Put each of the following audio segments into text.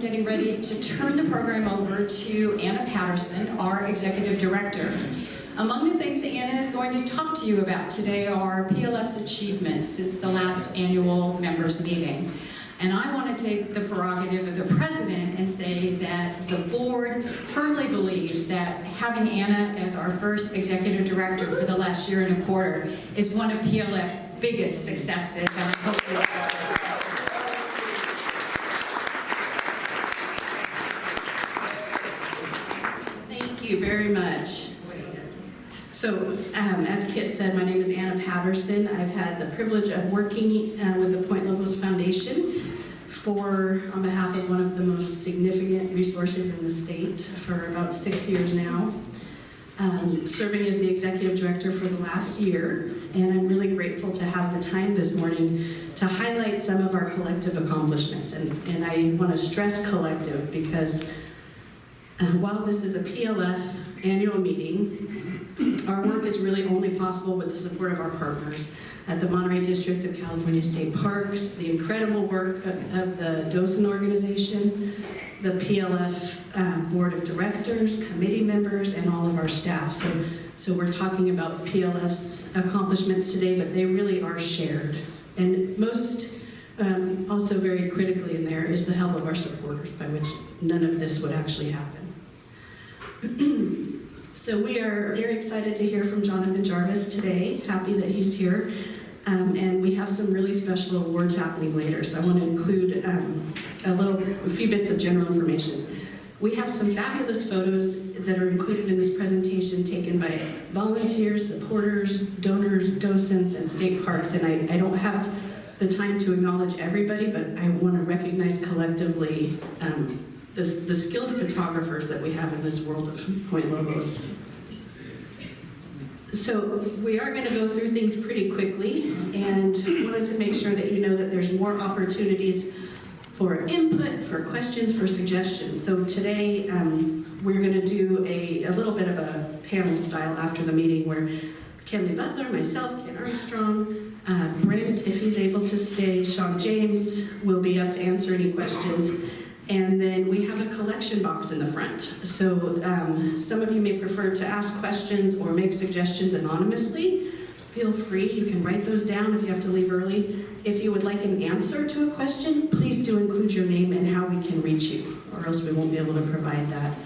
getting ready to turn the program over to Anna Patterson, our Executive Director. Among the things Anna is going to talk to you about today are PLF's achievements since the last annual members meeting. And I want to take the prerogative of the president and say that the board firmly believes that having Anna as our first executive director for the last year and a quarter is one of PLF's biggest successes. And I hope you'll Thank you very much. So, um, as Kit said, my name is Anna Patterson. I've had the privilege of working uh, with the Point Lobos Foundation for, on behalf of one of the most significant resources in the state for about six years now. Um, serving as the executive director for the last year, and I'm really grateful to have the time this morning to highlight some of our collective accomplishments. And, and I want to stress collective because uh, while this is a PLF annual meeting, our work is really only possible with the support of our partners at the Monterey District of California State Parks, the incredible work of, of the docent organization, the PLF uh, Board of Directors, committee members, and all of our staff. So, so we're talking about PLF's accomplishments today, but they really are shared. And most, um, also very critically in there, is the help of our supporters, by which none of this would actually happen. so we are very excited to hear from Jonathan Jarvis today. Happy that he's here. Um, and we have some really special awards happening later, so I want to include um, a little, a few bits of general information. We have some fabulous photos that are included in this presentation taken by volunteers, supporters, donors, docents, and state parks, and I, I don't have the time to acknowledge everybody, but I want to recognize collectively um, the, the skilled photographers that we have in this world of Point Lobos. So we are going to go through things pretty quickly and wanted to make sure that you know that there's more opportunities for input, for questions, for suggestions. So today um, we're going to do a, a little bit of a panel style after the meeting where Kenley Butler, myself, Ken Armstrong, uh, Brent, if he's able to stay, Sean James will be up to answer any questions. And then we have a collection box in the front. So um, some of you may prefer to ask questions or make suggestions anonymously. Feel free, you can write those down if you have to leave early. If you would like an answer to a question, please do include your name and how we can reach you, or else we won't be able to provide that.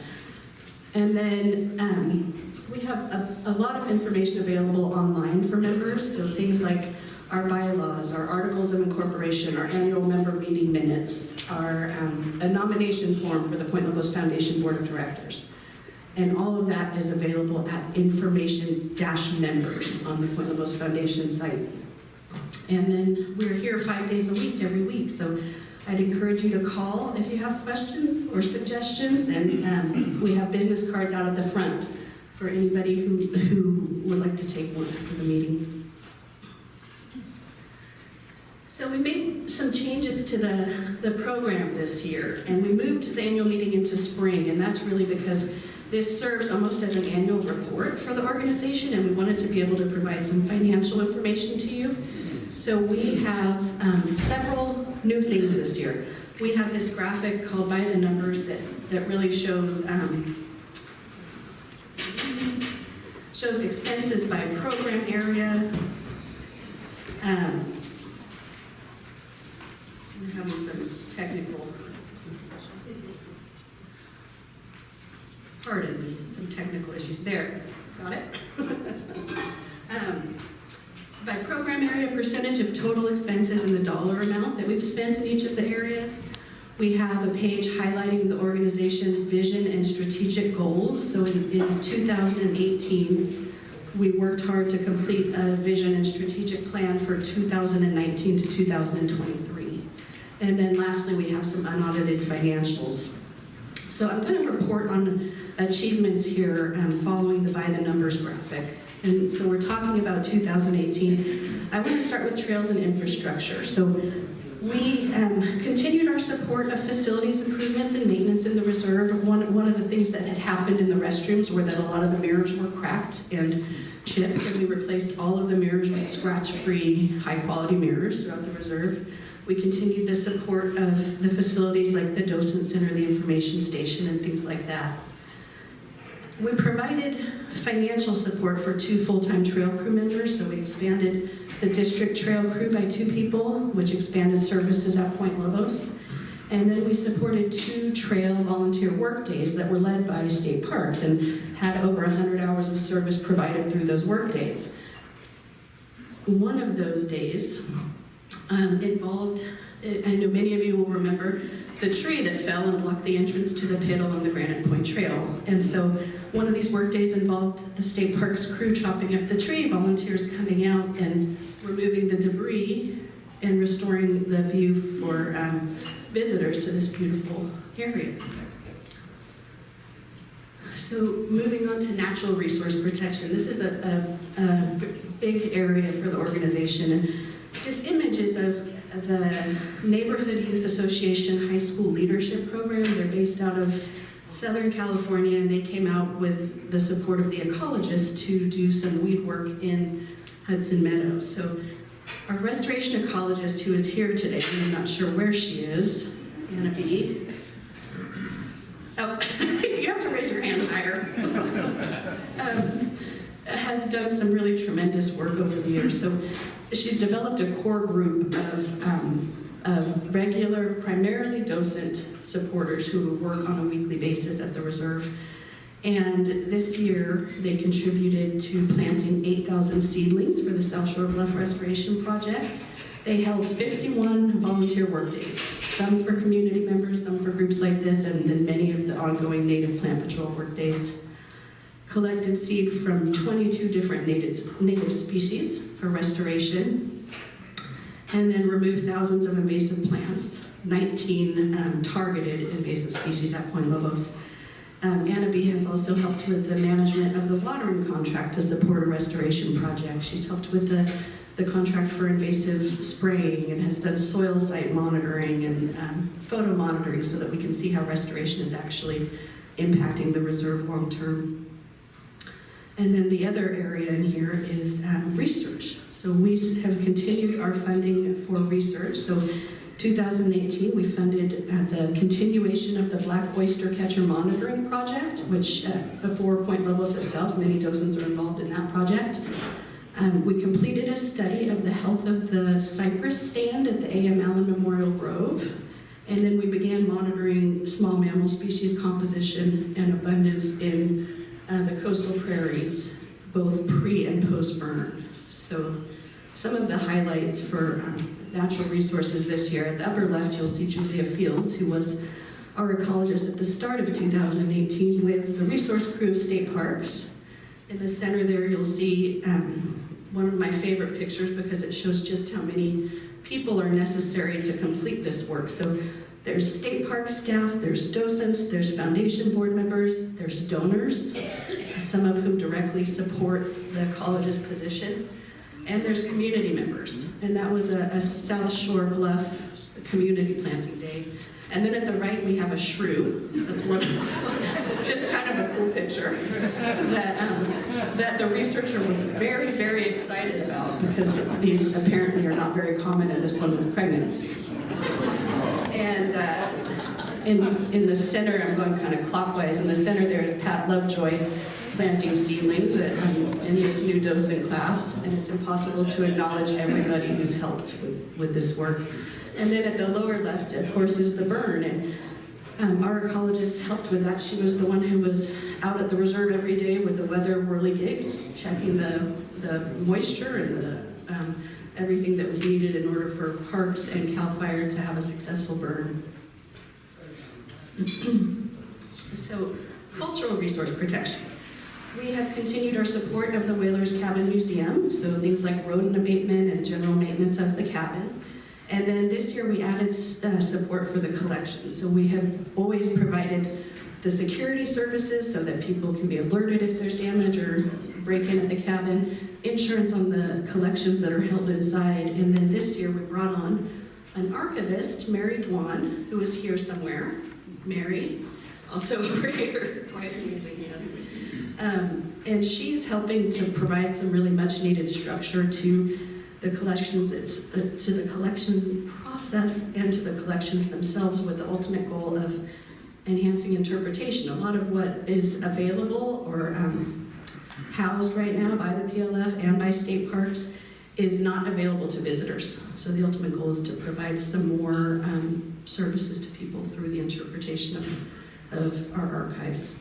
And then um, we have a, a lot of information available online for members, so things like our bylaws, our articles of incorporation, our annual member meeting minutes, our um, a nomination form for the Point Lobos Foundation Board of Directors. And all of that is available at information-members on the Point Lobos Foundation site. And then we're here five days a week, every week, so I'd encourage you to call if you have questions or suggestions, and um, we have business cards out at the front for anybody who, who would like to take one after the meeting. So we made some changes to the, the program this year, and we moved to the annual meeting into spring, and that's really because this serves almost as an annual report for the organization, and we wanted to be able to provide some financial information to you. So we have um, several new things this year. We have this graphic called By the Numbers that, that really shows um, shows expenses by program area, um, having some technical, pardon me, some technical issues. There, got it? um, by program area, percentage of total expenses and the dollar amount that we've spent in each of the areas. We have a page highlighting the organization's vision and strategic goals. So in, in 2018, we worked hard to complete a vision and strategic plan for 2019 to 2023. And then lastly, we have some unaudited financials. So I'm going to report on achievements here um, following the by the numbers graphic. And so we're talking about 2018. I want to start with trails and infrastructure. So we um, continued our support of facilities improvements and maintenance in the reserve. One, one of the things that had happened in the restrooms were that a lot of the mirrors were cracked and chipped, and we replaced all of the mirrors with scratch-free, high-quality mirrors throughout the reserve. We continued the support of the facilities like the docent center, the information station, and things like that. We provided financial support for two full-time trail crew members, so we expanded the district trail crew by two people, which expanded services at Point Lobos. And then we supported two trail volunteer work days that were led by state parks and had over 100 hours of service provided through those work days. One of those days um, involved, I know many of you will remember, the tree that fell and blocked the entrance to the pit along the Granite Point Trail. And so one of these work days involved the state parks crew chopping up the tree, volunteers coming out and removing the debris and restoring the view for um, visitors to this beautiful area. So moving on to natural resource protection, this is a, a, a big area for the organization. And just images of the Neighborhood Youth Association High School Leadership Program. They're based out of Southern California, and they came out with the support of the ecologists to do some weed work in Hudson Meadows. So our restoration ecologist who is here today, I'm not sure where she is, Anna B. Oh, you have to raise your hand higher. um, has done some really tremendous work over the years. So she's developed a core group of, um, of regular, primarily docent supporters who work on a weekly basis at the reserve. And this year, they contributed to planting 8,000 seedlings for the South Shore Bluff Restoration Project. They held 51 volunteer workdays, some for community members, some for groups like this, and then many of the ongoing Native Plant Patrol workdays. Collected seed from 22 different native, native species for restoration, and then removed thousands of invasive plants, 19 um, targeted invasive species at Point Lobos. Um, Anna B has also helped with the management of the watering contract to support a restoration project. She's helped with the, the contract for invasive spraying and has done soil site monitoring and um, photo monitoring so that we can see how restoration is actually impacting the reserve long term. And then the other area in here is um, research. So we have continued our funding for research. So 2018, we funded uh, the continuation of the Black Oyster Catcher Monitoring Project, which uh, before Point Lobos itself, many docents are involved in that project. Um, we completed a study of the health of the cypress stand at the A.M. Allen Memorial Grove. And then we began monitoring small mammal species composition and abundance in uh, the coastal prairies, both pre and post burn. So some of the highlights for um, natural resources this year, at the upper left you'll see Julia Fields, who was our ecologist at the start of 2018 with the resource crew of state parks. In the center there you'll see um, one of my favorite pictures because it shows just how many people are necessary to complete this work. So there's state park staff, there's docents, there's foundation board members, there's donors, some of whom directly support the ecologist's position, and there's community members. And that was a, a South Shore Bluff community planting day. And then at the right, we have a shrew. That's one, just kind of a cool picture that, um, that the researcher was very, very excited about because these apparently are not very common and this one was pregnant. In, in the center, I'm going kind of clockwise, in the center there is Pat Lovejoy planting seedlings at, in his new docent class, and it's impossible to acknowledge everybody who's helped with, with this work. And then at the lower left, of course, is the burn, and um, our ecologist helped with that. She was the one who was out at the reserve every day with the weather whirligigs, checking the, the moisture and the um, everything that was needed in order for parks and CAL FIRE to have a successful burn. so, cultural resource protection. We have continued our support of the Whalers Cabin Museum, so things like rodent abatement and general maintenance of the cabin. And then this year we added uh, support for the collection. So we have always provided the security services so that people can be alerted if there's damage or break-in at the cabin, insurance on the collections that are held inside, and then this year we brought on an archivist, Mary Dwan, who is here somewhere. Mary, also over here, um, and she's helping to provide some really much needed structure to the collections, it's uh, to the collection process and to the collections themselves with the ultimate goal of enhancing interpretation. A lot of what is available or um, housed right now by the PLF and by state parks is not available to visitors. So the ultimate goal is to provide some more um, services to people through the interpretation of, of our archives.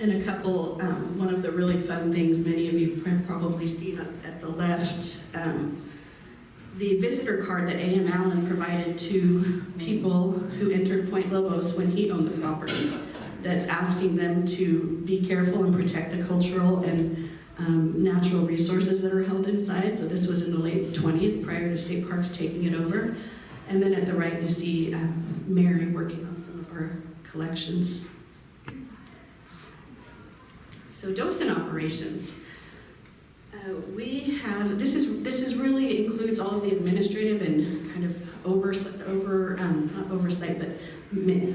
And a couple, um, one of the really fun things many of you have probably seen up at the left, um, the visitor card that A.M. Allen provided to people who entered Point Lobos when he owned the property, that's asking them to be careful and protect the cultural and um, natural resources that are held inside. So this was in the late 20s, prior to State Parks taking it over. And then at the right, you see um, Mary working on some of our collections. So docent operations. Uh, we have, this is, this is really includes all of the administrative and kind of oversight, over, um, oversight, but ma-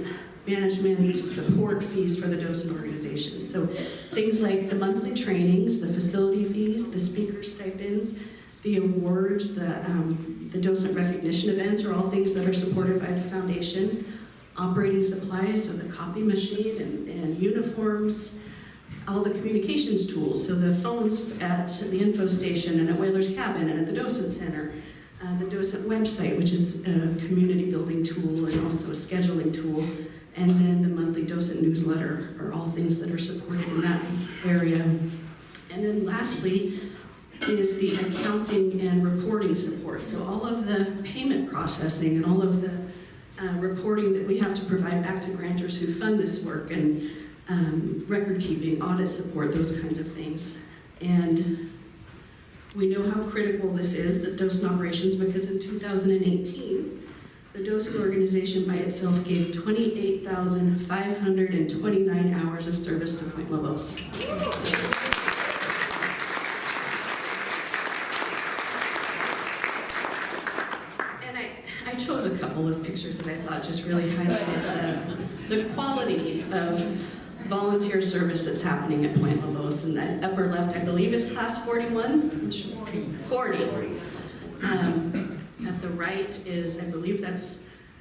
management support fees for the docent organization. So things like the monthly trainings, the facility fees, the speaker stipends, the awards, the, um, the docent recognition events are all things that are supported by the foundation. Operating supplies, so the copy machine and, and uniforms, all the communications tools, so the phones at the info station and at Whaler's Cabin and at the docent center, uh, the docent website, which is a community building tool and also a scheduling tool, and then the monthly docent newsletter are all things that are supported in that area. And then lastly is the accounting and reporting support. So all of the payment processing and all of the uh, reporting that we have to provide back to grantors who fund this work and um, record keeping, audit support, those kinds of things. And we know how critical this is, the docent operations, because in 2018, the docent organization by itself gave 28,529 hours of service to Point Lobos. And I, I chose a couple of pictures that I thought just really highlighted the, the quality of volunteer service that's happening at Point Lobos. And that upper left, I believe, is class 41? 40. Um, at the right is, I believe that's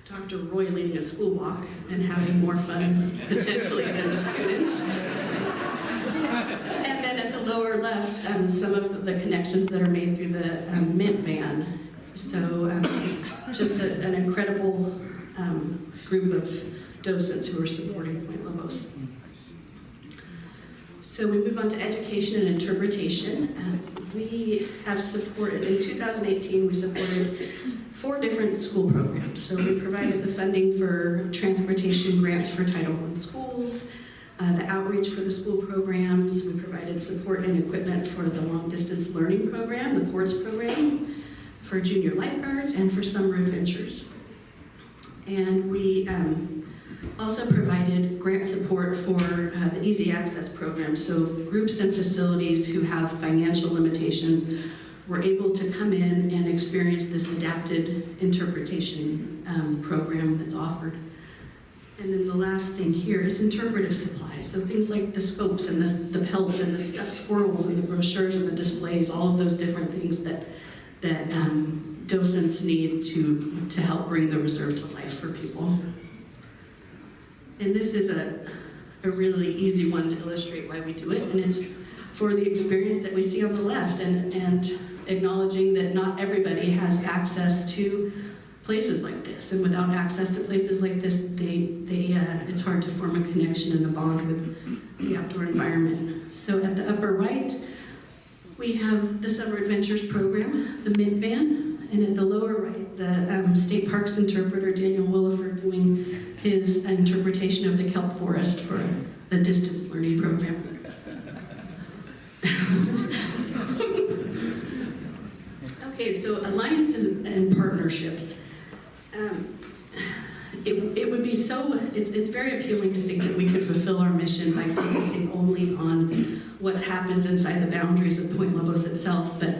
Dr. Roy leading a school walk and having more fun potentially than the students. And then at the lower left, um, some of the connections that are made through the um, Mint van. So um, just a, an incredible um, group of docents who are supporting Point Lobos. So we move on to education and interpretation. Uh, we have supported, in 2018, we supported four different school programs. So we provided the funding for transportation grants for Title I schools, uh, the outreach for the school programs. We provided support and equipment for the long distance learning program, the PORTS program, for junior lifeguards, and for summer adventures. And we um, also provided grant support for uh, the Easy Access program. So groups and facilities who have financial limitations were able to come in and experience this adapted interpretation um, program that's offered. And then the last thing here is interpretive supplies. So things like the scopes and the, the pelts and the stuffed squirrels and the brochures and the displays, all of those different things that, that um, docents need to, to help bring the reserve to life for people. And this is a, a really easy one to illustrate why we do it, and it's for the experience that we see on the left, and, and acknowledging that not everybody has access to places like this, and without access to places like this, they, they, uh, it's hard to form a connection and a bond with the outdoor environment. So at the upper right, we have the Summer Adventures program, the Mint Van, and at the lower right, the um, State Parks interpreter, Daniel Williford, doing his interpretation of the kelp forest for the distance learning program. okay, so alliances and partnerships. Um, it, it would be so, it's, it's very appealing to think that we could fulfill our mission by focusing only on what happens inside the boundaries of Point Lobos itself, but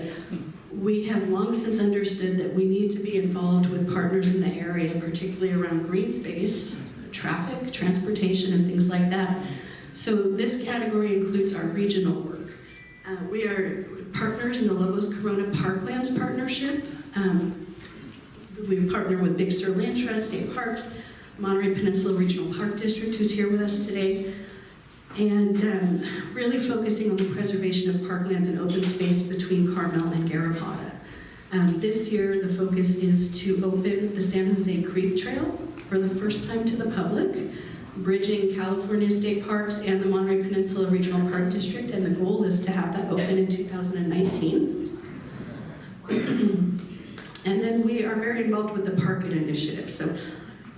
we have long since understood that we need to be involved with partners in the area, particularly around green space, traffic, transportation, and things like that. So this category includes our regional work. Uh, we are partners in the Lobos Corona Parklands Partnership. Um, we partner with Big Sur Land Trust, State Parks, Monterey Peninsula Regional Park District, who's here with us today, and um, really focusing on the preservation of parklands and open space between Carmel and Garrapata. Um, this year, the focus is to open the San Jose Creek Trail for the first time to the public, bridging California State Parks and the Monterey Peninsula Regional Park District, and the goal is to have that open in 2019. and then we are very involved with the Park It initiative. So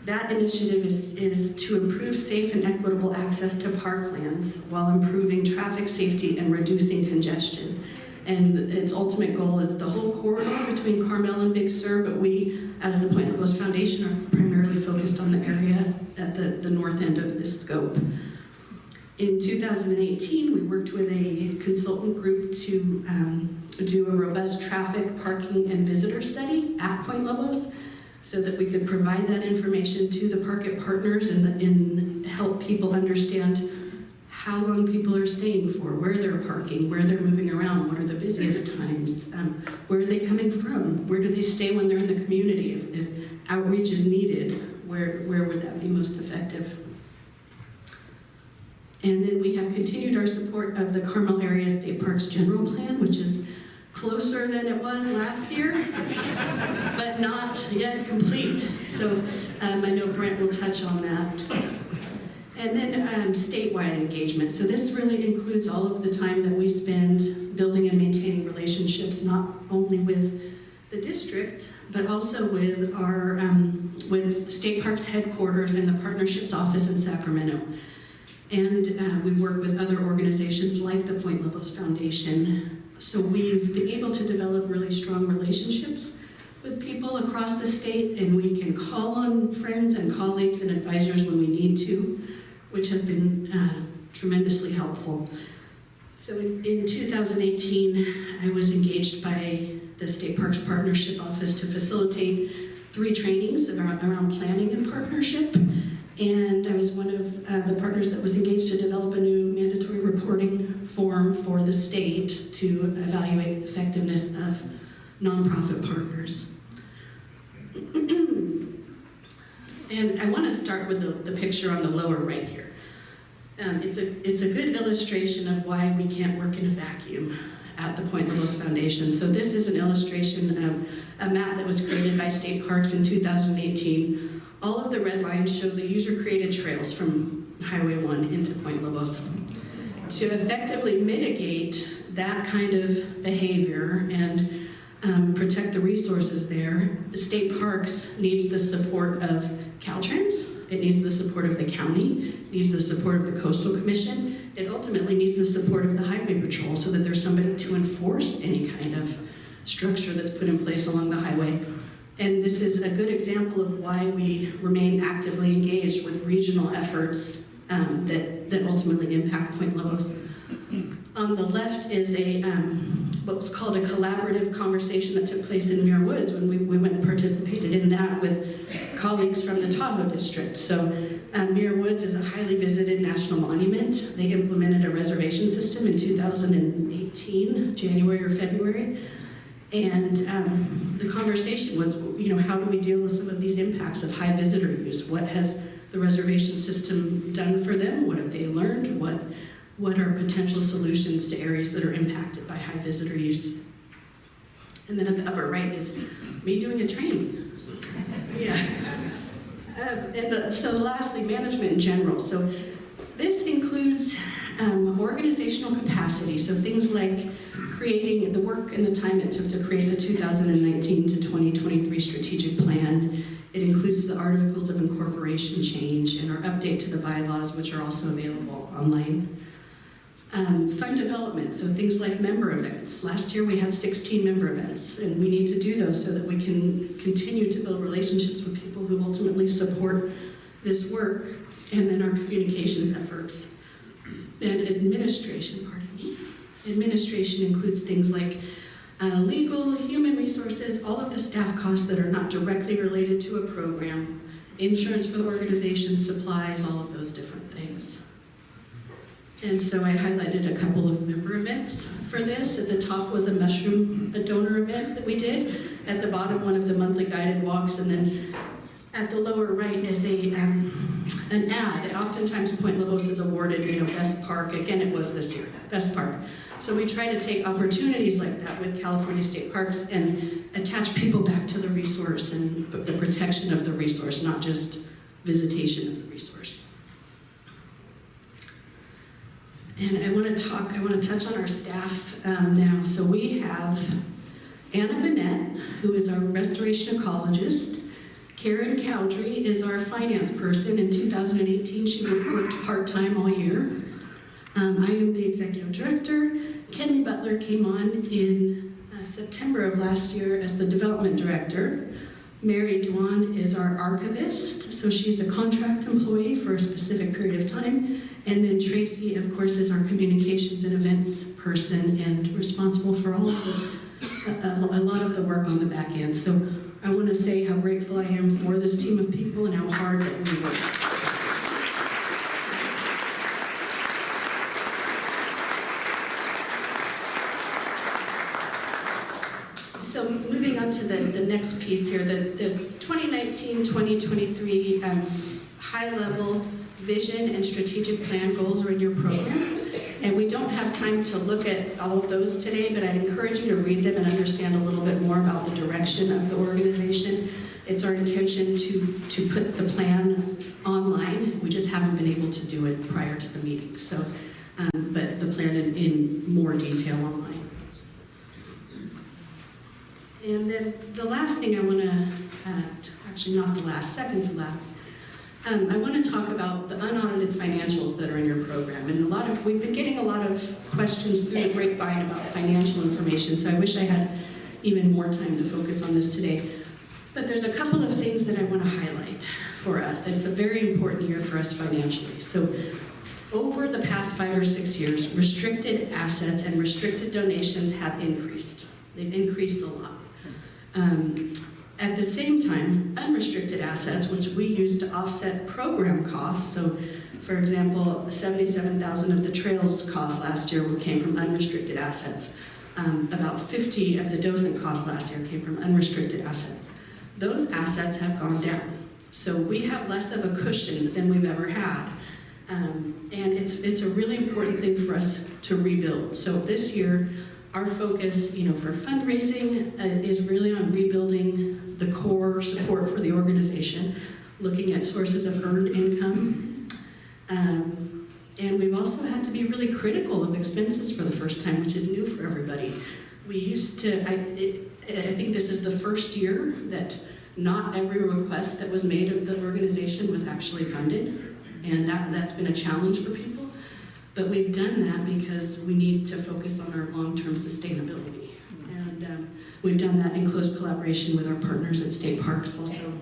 that initiative is, is to improve safe and equitable access to parklands while improving traffic safety and reducing congestion. And its ultimate goal is the whole corridor between Carmel and Big Sur, but we, as the Point Lobos Foundation, are primarily focused on the area at the, the north end of this scope. In 2018, we worked with a consultant group to um, do a robust traffic, parking, and visitor study at Point Lobos so that we could provide that information to the Park It partners and, and help people understand how long people are staying for, where they're parking, where they're moving around, what are the busiest times, um, where are they coming from, where do they stay when they're in the community, if, if outreach is needed, where, where would that be most effective? And then we have continued our support of the Carmel Area State Parks General Plan, which is closer than it was last year, but not yet complete. So um, I know Brent will touch on that. And then um, statewide engagement. So this really includes all of the time that we spend building and maintaining relationships, not only with the district, but also with our um, with State Parks headquarters and the partnerships office in Sacramento. And uh, we work with other organizations like the Point Lobos Foundation. So we've been able to develop really strong relationships with people across the state, and we can call on friends and colleagues and advisors when we need to which has been uh, tremendously helpful. So in, in 2018, I was engaged by the State Parks Partnership Office to facilitate three trainings around, around planning and partnership. And I was one of uh, the partners that was engaged to develop a new mandatory reporting form for the state to evaluate the effectiveness of nonprofit partners. and I want to start with the, the picture on the lower right here. Um, it's, a, it's a good illustration of why we can't work in a vacuum at the Point Lobos Foundation. So this is an illustration of a map that was created by State Parks in 2018. All of the red lines show the user-created trails from Highway 1 into Point Lobos. To effectively mitigate that kind of behavior and um, protect the resources there, the State Parks needs the support of Caltrans, it needs the support of the county, needs the support of the Coastal Commission. It ultimately needs the support of the Highway Patrol so that there's somebody to enforce any kind of structure that's put in place along the highway. And this is a good example of why we remain actively engaged with regional efforts um, that, that ultimately impact Point Lobos. On the left is a um, what was called a collaborative conversation that took place in Muir Woods when we, we went and participated in that with colleagues from the Tahoe district. So um, Muir Woods is a highly visited national monument. They implemented a reservation system in 2018, January or February. And um, the conversation was, you know, how do we deal with some of these impacts of high visitor use? What has the reservation system done for them? What have they learned? What what are potential solutions to areas that are impacted by high visitor use. And then at the upper right is me doing a training. Yeah. Uh, and the, so lastly, management in general. So this includes um, organizational capacity, so things like creating the work and the time it took to create the 2019 to 2023 strategic plan. It includes the articles of incorporation change and our update to the bylaws, which are also available online. Um, fund development, so things like member events. Last year we had 16 member events, and we need to do those so that we can continue to build relationships with people who ultimately support this work, and then our communications efforts. And administration, pardon me. Administration includes things like uh, legal, human resources, all of the staff costs that are not directly related to a program, insurance for the organization, supplies, all of those different things. And so I highlighted a couple of member events for this. At the top was a mushroom a donor event that we did. At the bottom, one of the monthly guided walks, and then at the lower right is a um, an ad. Oftentimes, Point Lobos is awarded, you know, best park. Again, it was this year, best park. So we try to take opportunities like that with California State Parks and attach people back to the resource and the protection of the resource, not just visitation of the resource. And I want to talk, I want to touch on our staff um, now. So we have Anna Bennett, who is our restoration ecologist. Karen Cowdrey is our finance person. In 2018, she worked part-time all year. Um, I am the executive director. Kenley Butler came on in uh, September of last year as the development director. Mary Dwan is our archivist, so she's a contract employee for a specific period of time. And then Tracy, of course, is our communications and events person and responsible for all of the, a, a lot of the work on the back end. So I want to say how grateful I am for this team of people and how hard that we work. So moving on to the, the next piece here, the, the 2019-2023 um, high-level vision and strategic plan goals are in your program. And we don't have time to look at all of those today, but I'd encourage you to read them and understand a little bit more about the direction of the organization. It's our intention to, to put the plan online. We just haven't been able to do it prior to the meeting. So, um, but the plan in, in more detail online. And then the last thing I want to, uh, actually not the last, second to last, um, I want to talk about the unaudited financials that are in your program. And a lot of, we've been getting a lot of questions through the grapevine about financial information, so I wish I had even more time to focus on this today. But there's a couple of things that I want to highlight for us. It's a very important year for us financially. So over the past five or six years, restricted assets and restricted donations have increased. They've increased a lot. Um, at the same time, unrestricted assets, which we use to offset program costs, so for example, 77,000 of the trails cost last year came from unrestricted assets. Um, about 50 of the docent costs last year came from unrestricted assets. Those assets have gone down. So we have less of a cushion than we've ever had. Um, and it's, it's a really important thing for us to rebuild. So this year, our focus, you know, for fundraising uh, is really on rebuilding the core support for the organization, looking at sources of earned income. Um, and we've also had to be really critical of expenses for the first time, which is new for everybody. We used to, I, it, I think this is the first year that not every request that was made of the organization was actually funded. And that, that's been a challenge for people. But we've done that because we need to focus on our long-term sustainability. And um, we've done that in close collaboration with our partners at state parks also.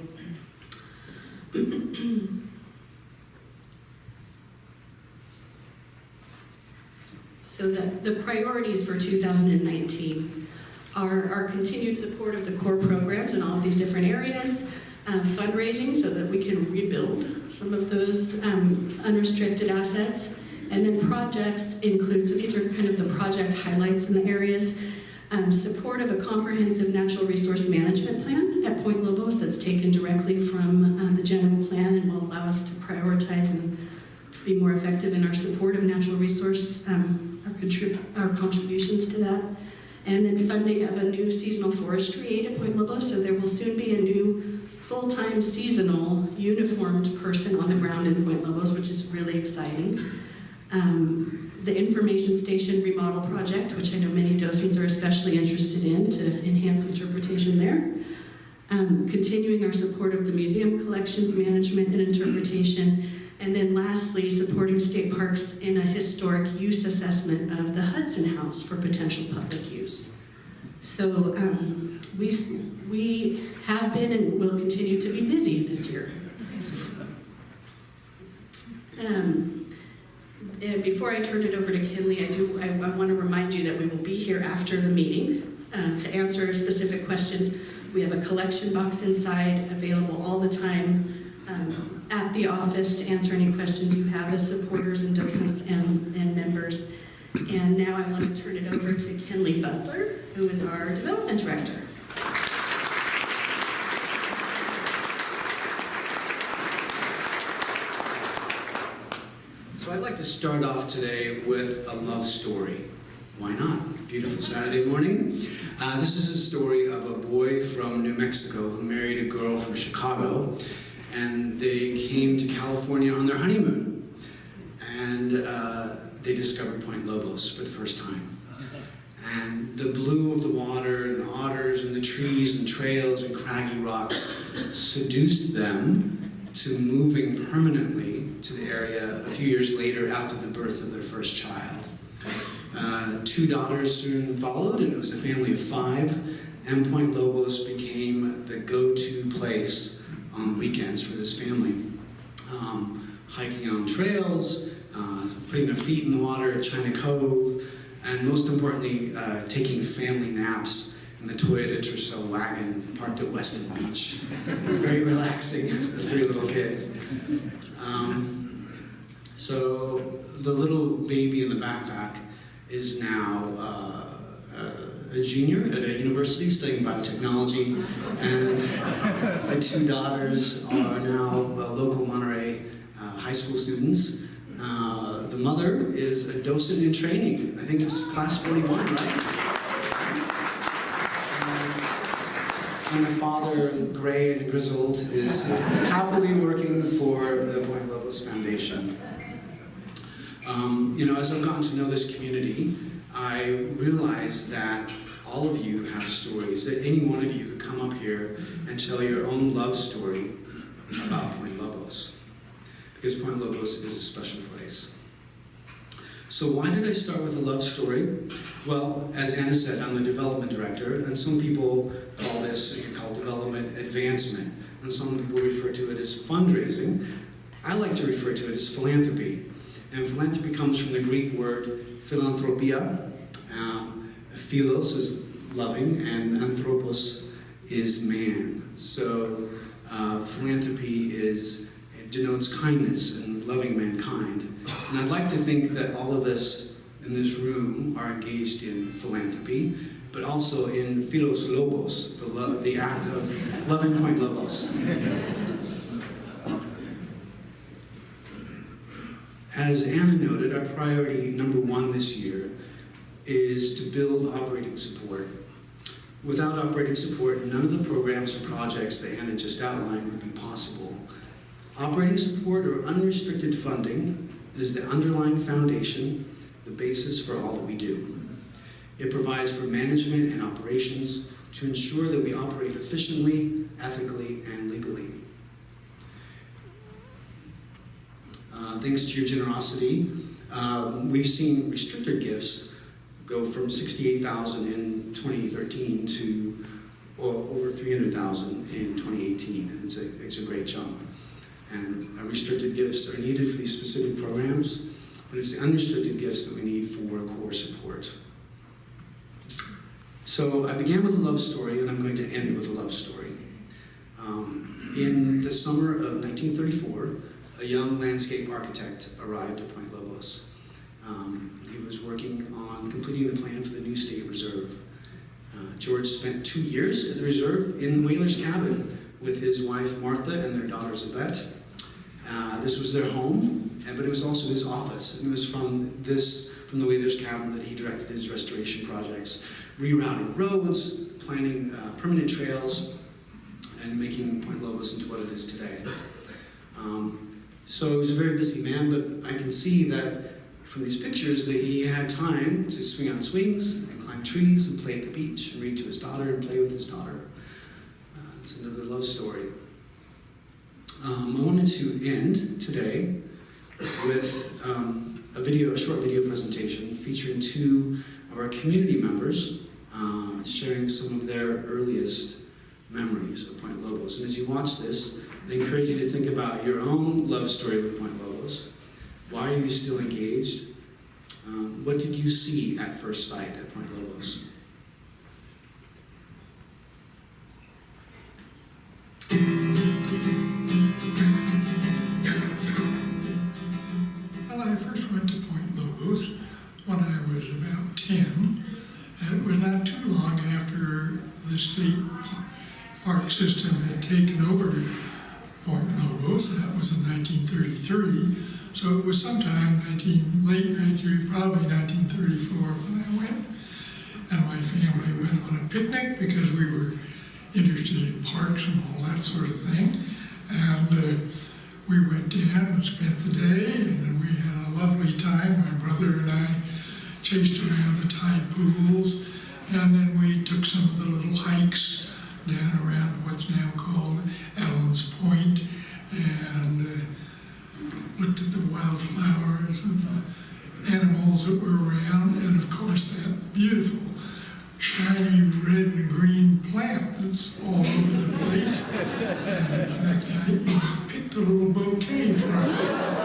so the, the priorities for 2019 are our continued support of the core programs in all of these different areas, um, fundraising so that we can rebuild some of those um, unrestricted assets, and then projects include, so these are kind of the project highlights in the areas, um, support of a comprehensive natural resource management plan at Point Lobos that's taken directly from um, the general plan and will allow us to prioritize and be more effective in our support of natural resource, um, our, contrib our contributions to that. And then funding of a new seasonal forestry aid at Point Lobos, so there will soon be a new full-time seasonal uniformed person on the ground in Point Lobos, which is really exciting. Um, the information station remodel project, which I know many docents are especially interested in to enhance interpretation there. Um, continuing our support of the museum collections management and interpretation. And then lastly, supporting state parks in a historic use assessment of the Hudson House for potential public use. So um, we, we have been and will continue to be busy this year. Um, before I turn it over to Kenley, I do I, I want to remind you that we will be here after the meeting um, to answer specific questions. We have a collection box inside available all the time um, at the office to answer any questions you have as supporters and docents and, and members. And now I want to turn it over to Kenley Butler, who is our development director. So I'd like to start off today with a love story. Why not? Beautiful Saturday morning. Uh, this is a story of a boy from New Mexico who married a girl from Chicago, and they came to California on their honeymoon. And uh, they discovered Point Lobos for the first time. And the blue of the water, and the otters, and the trees, and trails, and craggy rocks seduced them to moving permanently to the area a few years later after the birth of their first child. Uh, two daughters soon followed, and it was a family of five. And Point Lobos became the go-to place on weekends for this family. Um, hiking on trails, uh, putting their feet in the water at China Cove, and most importantly, uh, taking family naps in the Toyota Tercel wagon parked at Weston Beach. Very relaxing for three little kids. Um, so the little baby in the backpack is now uh, a junior at a university studying biotechnology, and the two daughters are now uh, local Monterey uh, high school students. Uh, the mother is a docent in training. I think it's class 41, right? And the father, gray and grizzled, is happily working for the Point Lobos Foundation. Um, you know, as I've gotten to know this community, I realize that all of you have stories, that any one of you could come up here and tell your own love story about Point Lobos. Because Point Lobos is a special place. So why did I start with a love story? Well, as Anna said, I'm the development director, and some people call this, you call development advancement, and some people refer to it as fundraising. I like to refer to it as philanthropy. And philanthropy comes from the Greek word philanthropia. Um, philos is loving, and anthropos is man. So uh, philanthropy is it denotes kindness and loving mankind. And I'd like to think that all of us in this room are engaged in philanthropy, but also in philos lobos, the, the act of loving point lobos. As Anna noted, our priority number one this year is to build operating support. Without operating support, none of the programs or projects that Anna just outlined would be possible. Operating support or unrestricted funding is the underlying foundation, the basis for all that we do. It provides for management and operations to ensure that we operate efficiently, ethically, and legally. Uh, thanks to your generosity, uh, we've seen restricted gifts go from 68,000 in 2013 to over 300,000 in 2018. And it's a, it's a great jump. And uh, restricted gifts are needed for these specific programs, but it's the unrestricted gifts that we need for core support. So I began with a love story, and I'm going to end with a love story. Um, in the summer of 1934, a young landscape architect arrived at Point Lobos. Um, he was working on completing the plan for the new state reserve. Uh, George spent two years at the reserve in the whaler's cabin with his wife Martha and their daughter Zabette. Uh, this was their home, but it was also his office. And it was from this, from the whaler's cabin, that he directed his restoration projects, rerouting roads, planning uh, permanent trails, and making Point Lobos into what it is today. Um, so he was a very busy man, but I can see that from these pictures that he had time to swing on swings and climb trees and play at the beach and read to his daughter and play with his daughter. Uh, it's another love story. Um, I wanted to end today with um, a video, a short video presentation featuring two of our community members uh, sharing some of their earliest memories of Point Lobos. And as you watch this, I encourage you to think about your own love story with Point Lobos. Why are you still engaged? Um, what did you see at first sight at Point Lobos? Well, I first went to Point Lobos when I was about 10. And it was not too long after the state park system had taken over Point Lobos. That was in 1933. So it was sometime 19, late 93, probably 1934 when I went. And my family went on a picnic because we were interested in parks and all that sort of thing. And uh, we went in and spent the day, and we had a lovely time. My brother and I chased around the tide pools, and then we took some of the little hikes down around what's now called Allen's Point, and uh, looked at the wildflowers and the animals that were around, and of course that beautiful shiny red and green plant that's all over the place. And in fact, I even picked a little bouquet for it.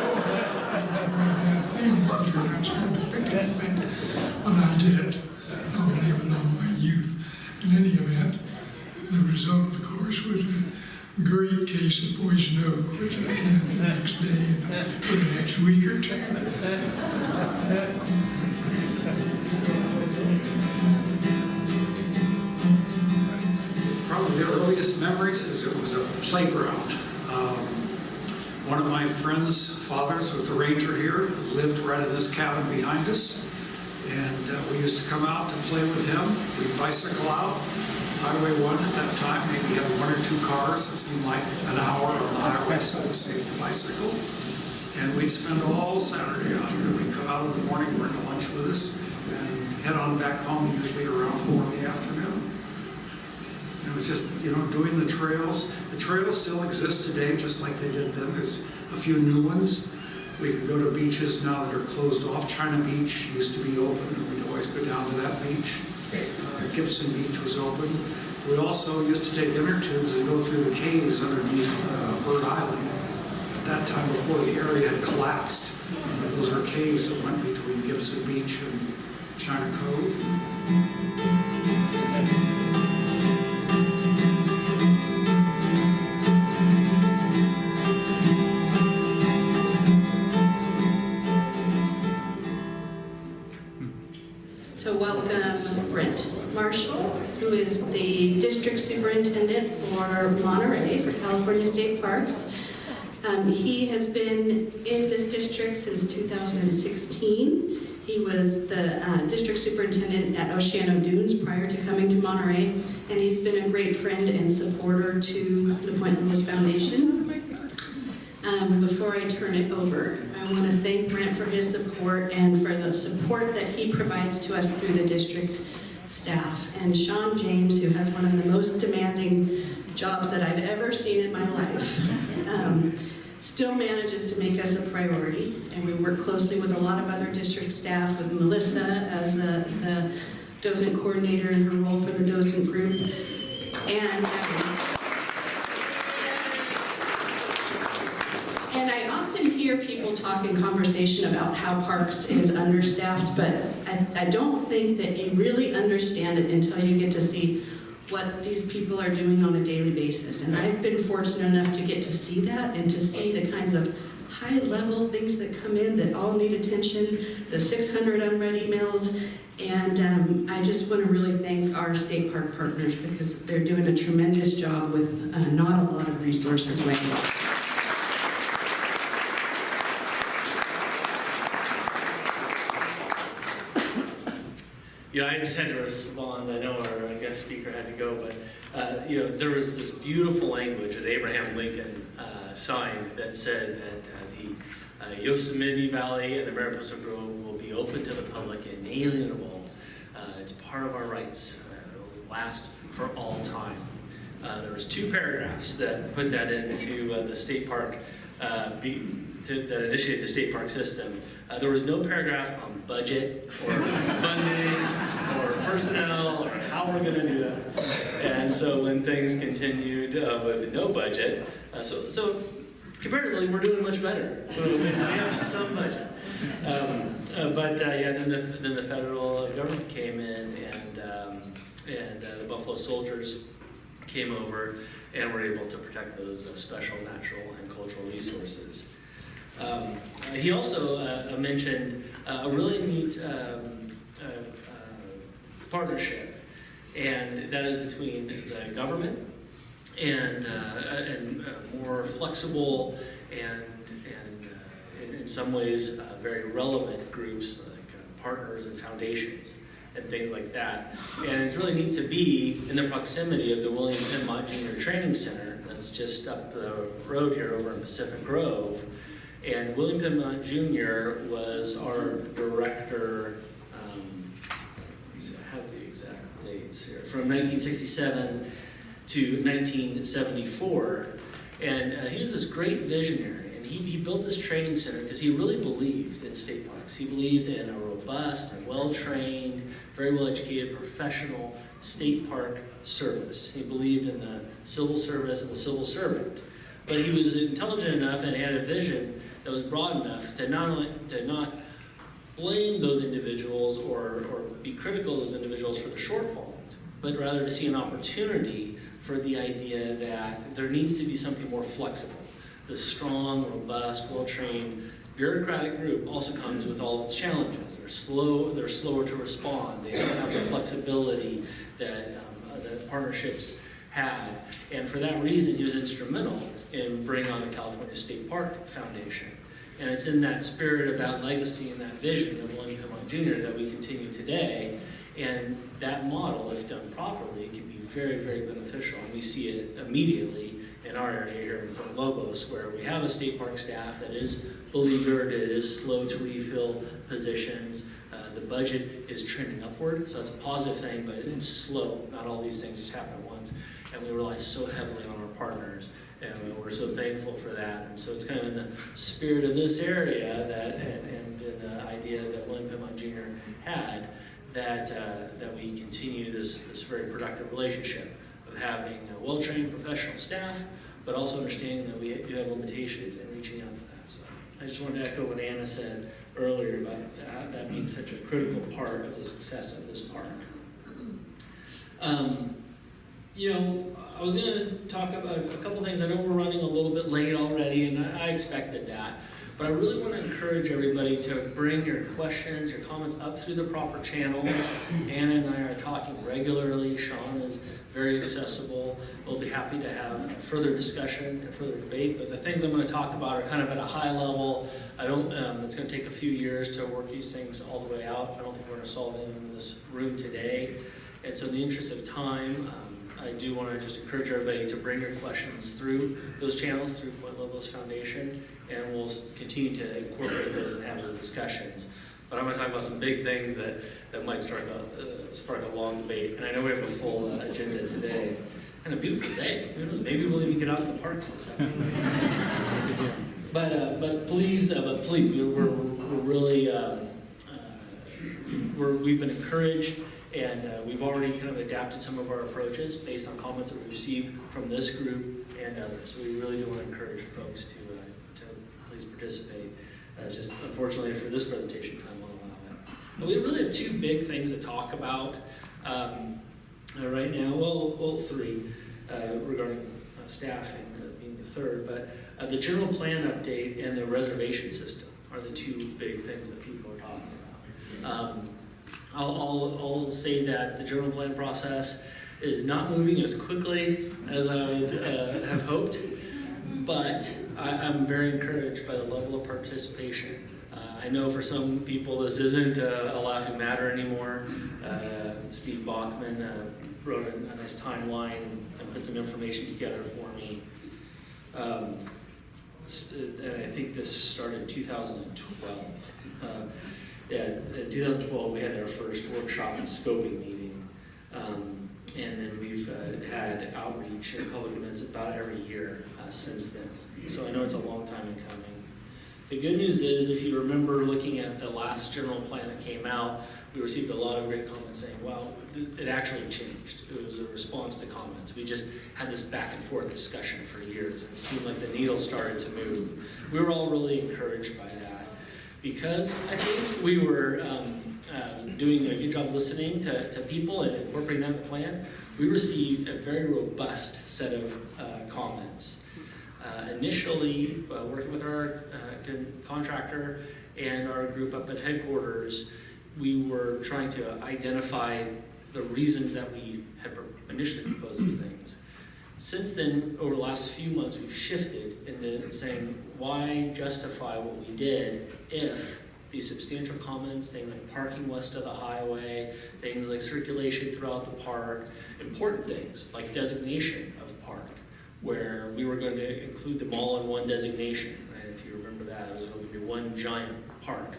Bad thing because you're not to pick. But I did. I'll blame it on my youth. In any event, the result, of course, was a great case of poison oak, which I had the next day and for the next week or two. Probably the earliest memories is it was a playground. Um, One of my friend's fathers was the ranger here, lived right in this cabin behind us. And uh, we used to come out to play with him. We'd bicycle out. Highway 1 at that time maybe had one or two cars. It seemed like an hour on the highway, so it was safe to bicycle. And we'd spend all Saturday out here. We'd come out in the morning, bring a lunch with us, and head on back home usually around 4 in the afternoon. It was just, you know, doing the trails. The trails still exist today, just like they did then. There's a few new ones. We could go to beaches now that are closed off. China Beach used to be open, and we'd always go down to that beach. Gibson Beach was open. We also used to take inner tubes and go through the caves underneath uh, Bird Island. At that time, before the area had collapsed, those were caves that went between Gibson Beach and China Cove. For Monterey for California State Parks. Um, He has been in this district since 2016. He was the uh, District Superintendent at Oceano Dunes prior to coming to Monterey, and he's been a great friend and supporter to the Point Lobos Foundation. Um, before I turn it over, I want to thank Brent for his support and for the support that he provides to us through the district staff. And Sean James, who has one of the most demanding jobs that I've ever seen in my life, um, still manages to make us a priority. And we work closely with a lot of other district staff, with Melissa as the, the docent coordinator in her role for the docent group. And And I often hear people talk in conversation about how parks is understaffed, but I, I don't think that you really understand it until you get to see what these people are doing on a daily basis. And I've been fortunate enough to get to see that and to see the kinds of high-level things that come in that all need attention, the 600 unread emails, and um, I just want to really thank our state park partners because they're doing a tremendous job with uh, not a lot of resources right now. Yeah, I just had to respond. I know our guest speaker had to go, but uh, you know there was this beautiful language that Abraham Lincoln uh, signed that said that uh, the uh, Yosemite Valley and the Mariposa Grove will be open to the public and inalienable. Uh, it's part of our rights. It will last for all time. Uh, there was two paragraphs that put that into uh, the state park, uh, be, to, that initiated the state park system. Uh, there was no paragraph on budget or funding or personnel or how we're going to do that. And so when things continued uh, with no budget, uh, so so comparatively we're doing much better. We we have some budget. Um, but uh, yeah, then the, then the federal government came in and um, and uh, the Buffalo Soldiers came over and were able to protect those uh, special natural and cultural resources. Um, he also uh, mentioned uh, a really neat um, uh, partnership, and that is between the government and, uh, and uh, more flexible and, and uh, in, in some ways uh, very relevant groups like uh, partners and foundations and things like that. And it's really neat to be in the proximity of the William M. Mott Jr. Training Center that's just up the road here over in Pacific Grove. And William Penn Mott Jr. was our director, um, I have the exact dates here, from 1967 to 1974. And uh, he was this great visionary, he, he built this training center because he really believed in state parks. He believed in a robust and well-trained, very well-educated, professional state park service. He believed in the civil service and the civil servant. But he was intelligent enough and had a vision that was broad enough to not only to not blame those individuals or, or be critical of those individuals for the shortfalls, but rather to see an opportunity for the idea that there needs to be something more flexible. The strong, robust, well-trained bureaucratic group also comes with all its challenges. They're slow, they're slower to respond. They don't have the flexibility that, um, uh, that partnerships have. And for that reason, he was instrumental in bringing on the California State Park Foundation. And it's in that spirit of that legacy and that vision of William Penn Mott Jr. that we continue today. And that model, if done properly, can be very, very beneficial. And we see it immediately in our area here in Point Lobos, where we have a state park staff that is beleaguered, it is slow to refill positions. Uh, the budget is trending upward, so it's a positive thing, but it's slow. Not all these things just happen at once. And we rely so heavily on our partners, and we're so thankful for that. And so it's kind of in the spirit of this area that, and, and the idea that William Penn Mott Jr. had, that, uh, that we continue this, this very productive relationship of having well-trained professional staff, but also understanding that we do have limitations and reaching out to that. So I just wanted to echo what Anna said earlier about that, that being such a critical part of the success of this park. Um, you know, I was going to talk about a couple things. I know we're running a little bit late already, and I, I expected that. But I really want to encourage everybody to bring your questions, your comments up through the proper channels. Anna and I are talking regularly. Sean is very accessible. We'll be happy to have further discussion and further debate. But the things I'm going to talk about are kind of at a high level. I don't. Um, it's going to take a few years to work these things all the way out. I don't think we're going to solve them in this room today. And so, in the interest of time. Um, I do want to just encourage everybody to bring your questions through those channels, through Point Lobos Foundation, and we'll continue to incorporate those and have those discussions. But I'm going to talk about some big things that, that might spark a, uh, spark a long debate. And I know we have a full uh, agenda today. And a beautiful day. Who knows? Maybe we'll even get out in the parks this afternoon. but uh, but please, uh, but please, we're, we're, we're really um, we're, we've been encouraged and we've already kind of adapted some of our approaches based on comments that we received from this group and others. So we really do want to encourage folks to, to please participate. Just unfortunately for this presentation time, won't allow that. But we really have two big things to talk about um, uh, right now. Well, well, three uh, regarding uh, staffing being the third. But the general plan update and the reservation system are the two big things that people are talking about. Um, I'll, I'll, I'll say that the general plan process is not moving as quickly as I would uh, have hoped, but I, am very encouraged by the level of participation. Uh, I know for some people this isn't a, a laughing matter anymore. Uh, Steve Bachman uh, wrote a, nice timeline and put some information together for me. Um, and I think this started in 2012. Uh, yeah, in 2012, we had our first workshop and scoping meeting. Um, and then we've uh, had outreach and public events about every year uh, since then. So I know it's a long time in coming. The good news is, if you remember looking at the last general plan that came out, we received a lot of great comments saying, well, it actually changed. It was a response to comments. We just had this back and forth discussion for years. It seemed like the needle started to move. We were all really encouraged by that because I think we were um, uh, doing a good job listening to, to people and incorporating that in the plan. We received a very robust set of uh, comments. Uh, initially, uh, working with our uh, contractor and our group up at headquarters, we were trying to identify the reasons that we had initially proposed these things. Since then, over the last few months, we've shifted into saying, why justify what we did if these substantial comments, things like parking west of the highway, things like circulation throughout the park, important things like designation of park, where we were going to include them all in one designation. And if you remember that, it was going to be one giant park.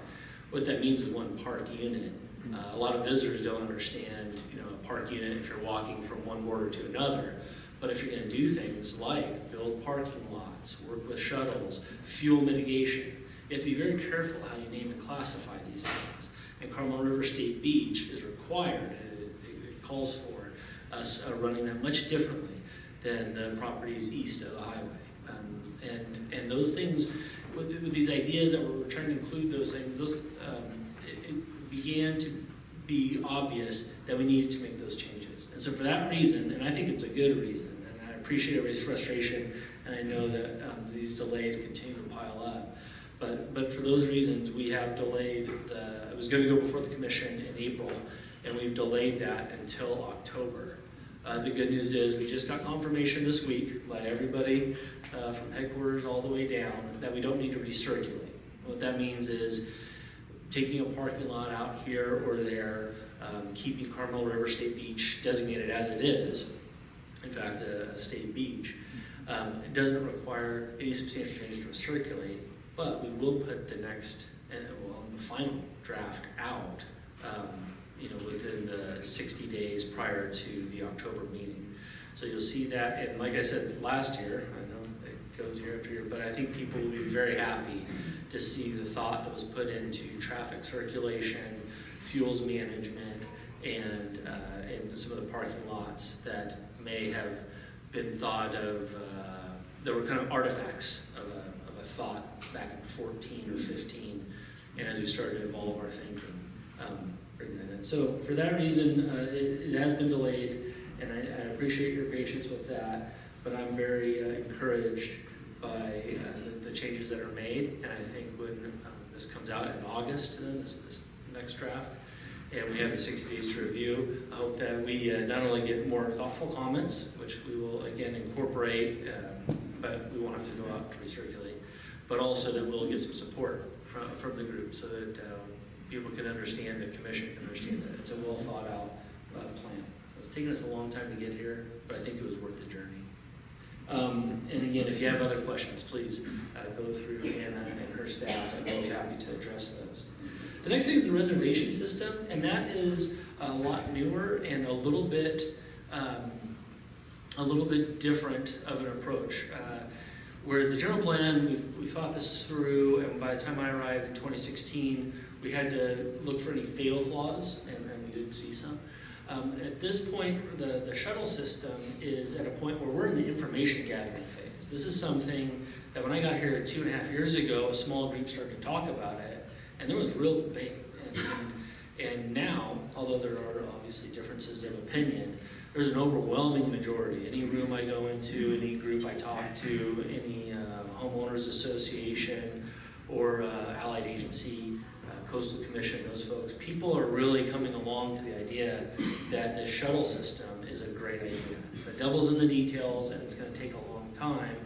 What that means is one park unit. Uh, a lot of visitors don't understand, you know, a park unit if you're walking from one border to another. But if you're going to do things like build parking lots, work with shuttles, fuel mitigation, you have to be very careful how you name and classify these things. And Carmel River State Beach is required, it, it- it calls for us uh, running that much differently than the properties east of the highway. Um, and, and those things, with, with these ideas that we're trying to include those things, those, um, it, it began to be obvious that we needed to make those changes. And so for that reason, and I think it's a good reason, and I appreciate everybody's frustration, and I know that um, these delays continue to pile up. But, but for those reasons, we have delayed the, it was going to go before the commission in April, and we've delayed that until October. Uh, the good news is, we just got confirmation this week by everybody uh, from headquarters all the way down that we don't need to recirculate. What that means is taking a parking lot out here or there, um, keeping Carmel River State Beach designated as it is, in fact, a, a state beach. Um, it doesn't require any substantial changes to recirculate, but we will put the next, and well, the final draft out, um, you know, within the 60 days prior to the October meeting. So you'll see that, and like I said last year, goes year after year, but I think people will be very happy to see the thought that was put into traffic circulation, fuels management, and, uh, and some of the parking lots that may have been thought of, uh, that were kind of artifacts of a, of a thought back in 14 or 15, and as we started to evolve our thinking, um, that in. So for that reason, uh, it, it has been delayed, and I, I appreciate your patience with that, but I'm very uh, encouraged by uh, the, the changes that are made, and I think when um, this comes out in August, then this, this next draft, and we have the 60 days to review, I hope that we uh, not only get more thoughtful comments, which we will again incorporate, um, but we won't have to go out to recirculate, but also that we'll get some support from, from the group so that uh, people can understand, the commission can understand that it's a well thought out uh, plan. It's taken us a long time to get here, but I think it was worth the journey. Um, and again, if you have other questions, please uh, go through Anna and her staff, and they'll be happy to address those. The next thing is the reservation system, and that is a lot newer and a little bit, um, a little bit different of an approach. Uh, whereas the general plan, we, we thought this through, and by the time I arrived in 2016, we had to look for any fatal flaws, and, and we did see some. Um, at this point, the, the shuttle system is at a point where we're in the information gathering phase. This is something that when I got here two and a half years ago, a small group started to talk about it, and there was real debate. And, and, now, although there are obviously differences of opinion, there's an overwhelming majority. Any room I go into, any group I talk to, any uh, homeowners association or uh, allied agency, coastal commission, those folks, people are really coming along to the idea that the shuttle system is a great idea. The devil's in the details, and it's going to take a long time,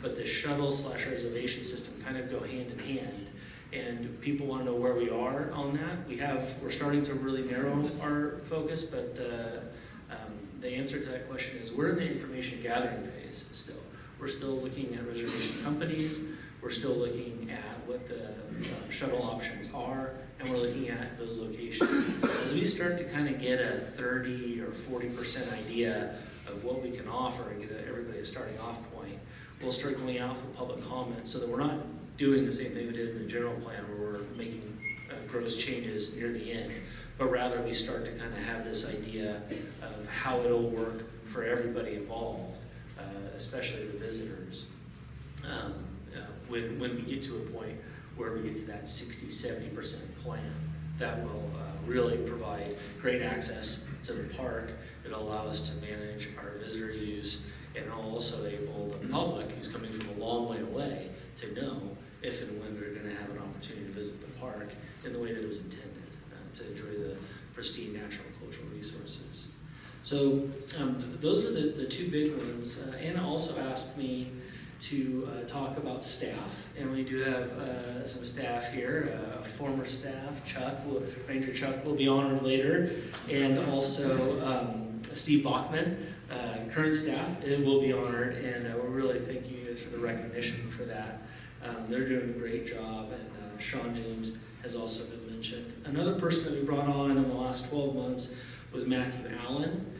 but the shuttle slash reservation system kind of go hand in hand. And people want to know where we are on that. We have, we're starting to really narrow our focus, but the, um, the answer to that question is we're in the information gathering phase still. We're still looking at reservation companies. We're still looking at what the uh, shuttle options are, and we're looking at those locations. As we start to kind of get a 30 or 40% idea of what we can offer and get everybody a starting off point, we'll start going out for public comment so that we're not doing the same thing we did in the general plan where we're making uh, gross changes near the end, but rather we start to kind of have this idea of how it'll work for everybody involved, uh, especially the visitors. Um, uh, when, when we get to a point where we get to that 60, 70% plan, that will uh, really provide great access to the park. It'll allow us to manage our visitor use and also enable the public who's coming from a long way away to know if and when they're going to have an opportunity to visit the park in the way that it was intended, uh, to enjoy the, pristine natural cultural resources. So um, those are the, the two big ones. Uh, Anna also asked me to uh, talk about staff, and we do have uh, some staff here. Uh, former staff, Chuck, will, Ranger Chuck, will be honored later, and also um, Steve Bachman, uh, current staff, will be honored, and uh, we're really thanking you guys for the recognition for that. Um, they're doing a great job, and uh, Sean James has also been mentioned. Another person that we brought on in the last 12 months was Matthew Allen,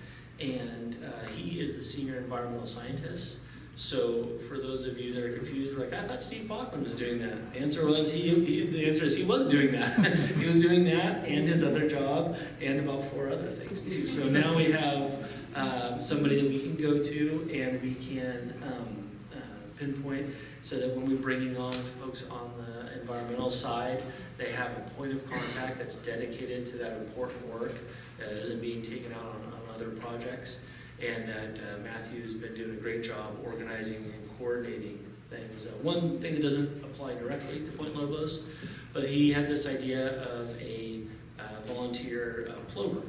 and he is the senior environmental scientist. So for those of you that are confused, like, I thought Steve Bachman was doing that. The answer was he, he the answer is he was doing that. he was doing that and his other job and about four other things too. So now we have um, somebody that we can go to and we can um, uh, pinpoint so that when we're bringing on folks on the environmental side, they have a point of contact that's dedicated to that important work that isn't being taken out on, on other projects and that uh, Matthew's been doing a great job organizing and coordinating things. Uh, one thing that doesn't apply directly to Point Lobos, but he had this idea of a uh, volunteer uh, plover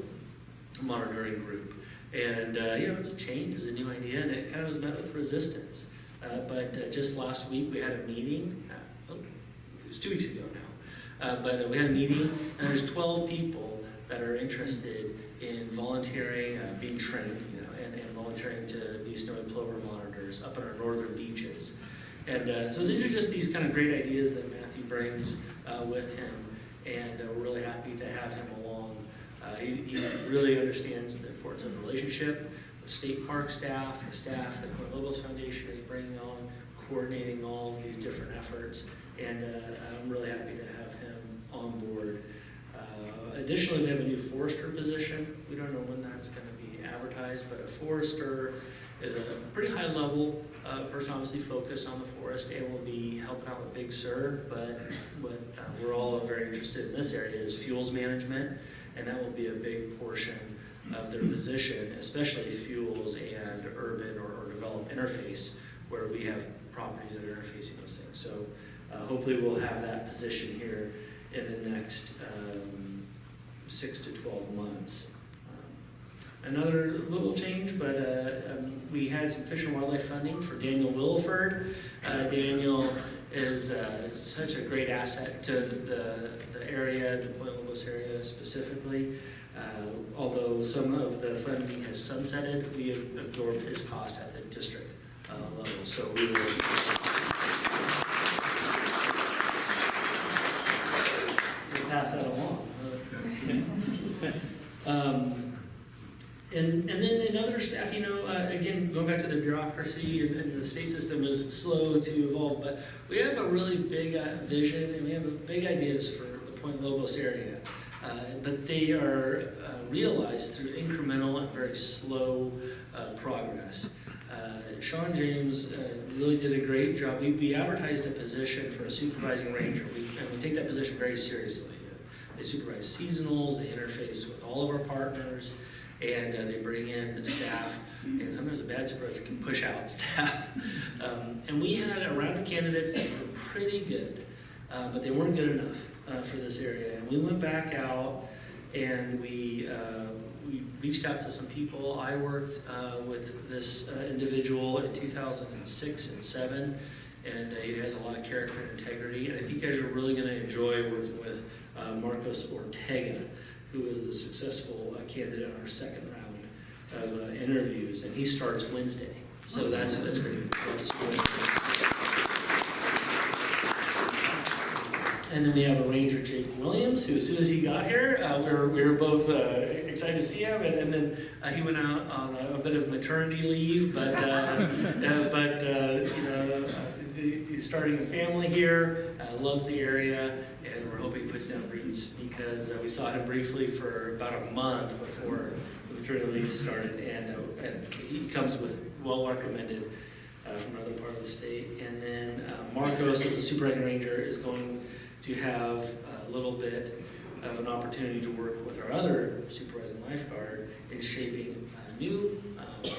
monitoring group. And, uh, you know, it's a change, it was a new idea, and it kind of was met with resistance. But just last week, we had a meeting, oh, it was two weeks ago now, but we had a meeting, and there's 12 people that are interested in volunteering, uh, being trained, and to snowy plover monitors up on our northern beaches. And uh, so these are just these kind of great ideas that Matthew brings uh, with him, and uh, we're really happy to have him along. Uh, he, he really understands the importance of the relationship with state park staff, the staff that Point Lobos Foundation is bringing on, coordinating all of these different efforts, and uh, I'm really happy to have him on board. Uh, Additionally, we have a new forester position. We don't know when that's going to advertised, but a forester is a pretty high level uh, person, obviously focused on the forest and will be helping out with Big Sur. But what uh, we're all very interested in this area is fuels management, and that will be a big portion of their position, especially fuels and urban or, or developed interface, where we have properties that are interfacing those things. So uh, hopefully we'll have that position here in the next um, six to 12 months. Another little change, but uh, um, we had some Fish and Wildlife funding for Daniel Williford. Uh, Daniel is uh, such a great asset to the, the area, the Point Lobos area specifically. Uh, although some of the funding has sunsetted, we have absorbed his costs at the district uh, level. So we will pass that along. Um, and, and then in other staff, you know, uh, again, going back to the bureaucracy and, and the state system is slow to evolve, but we have a really big uh, vision and we have big ideas for the Point Lobos area. Uh, but they are uh, realized through incremental and very slow uh, progress. Uh, Sean James really did a great job. We, we advertised a position for a supervising ranger, we, and we take that position very seriously. They supervise seasonals, they interface with all of our partners, and uh, they bring in the staff. And sometimes a bad supervisor can push out staff. Um, and we had a round of candidates that were pretty good, uh, but they weren't good enough uh, for this area. And we went back out and we uh, we reached out to some people. I worked uh, with this uh, individual in 2006 and 7, and he has a lot of character and integrity. And I think you guys are really going to enjoy working with Marcos Ortega, who is the successful uh, candidate on our second round of uh, interviews, and he starts Wednesday. So that's that's great. And then we have a ranger, Jake Williams, who as soon as he got here, uh, we, were, we were both uh, excited to see him. And, and then uh, he went out on a, a bit of maternity leave, but uh, uh, but uh, you know he- he's starting a family here, uh, loves the area, and we're hoping he puts down roots because uh, we saw him briefly for about a month before the maternity leave started, and, uh, and he comes with well recommended uh, from another part of the state. And then uh, Marcos, as a supervising ranger, is going to have a little bit of an opportunity to work with our other supervising lifeguard in shaping a new uh,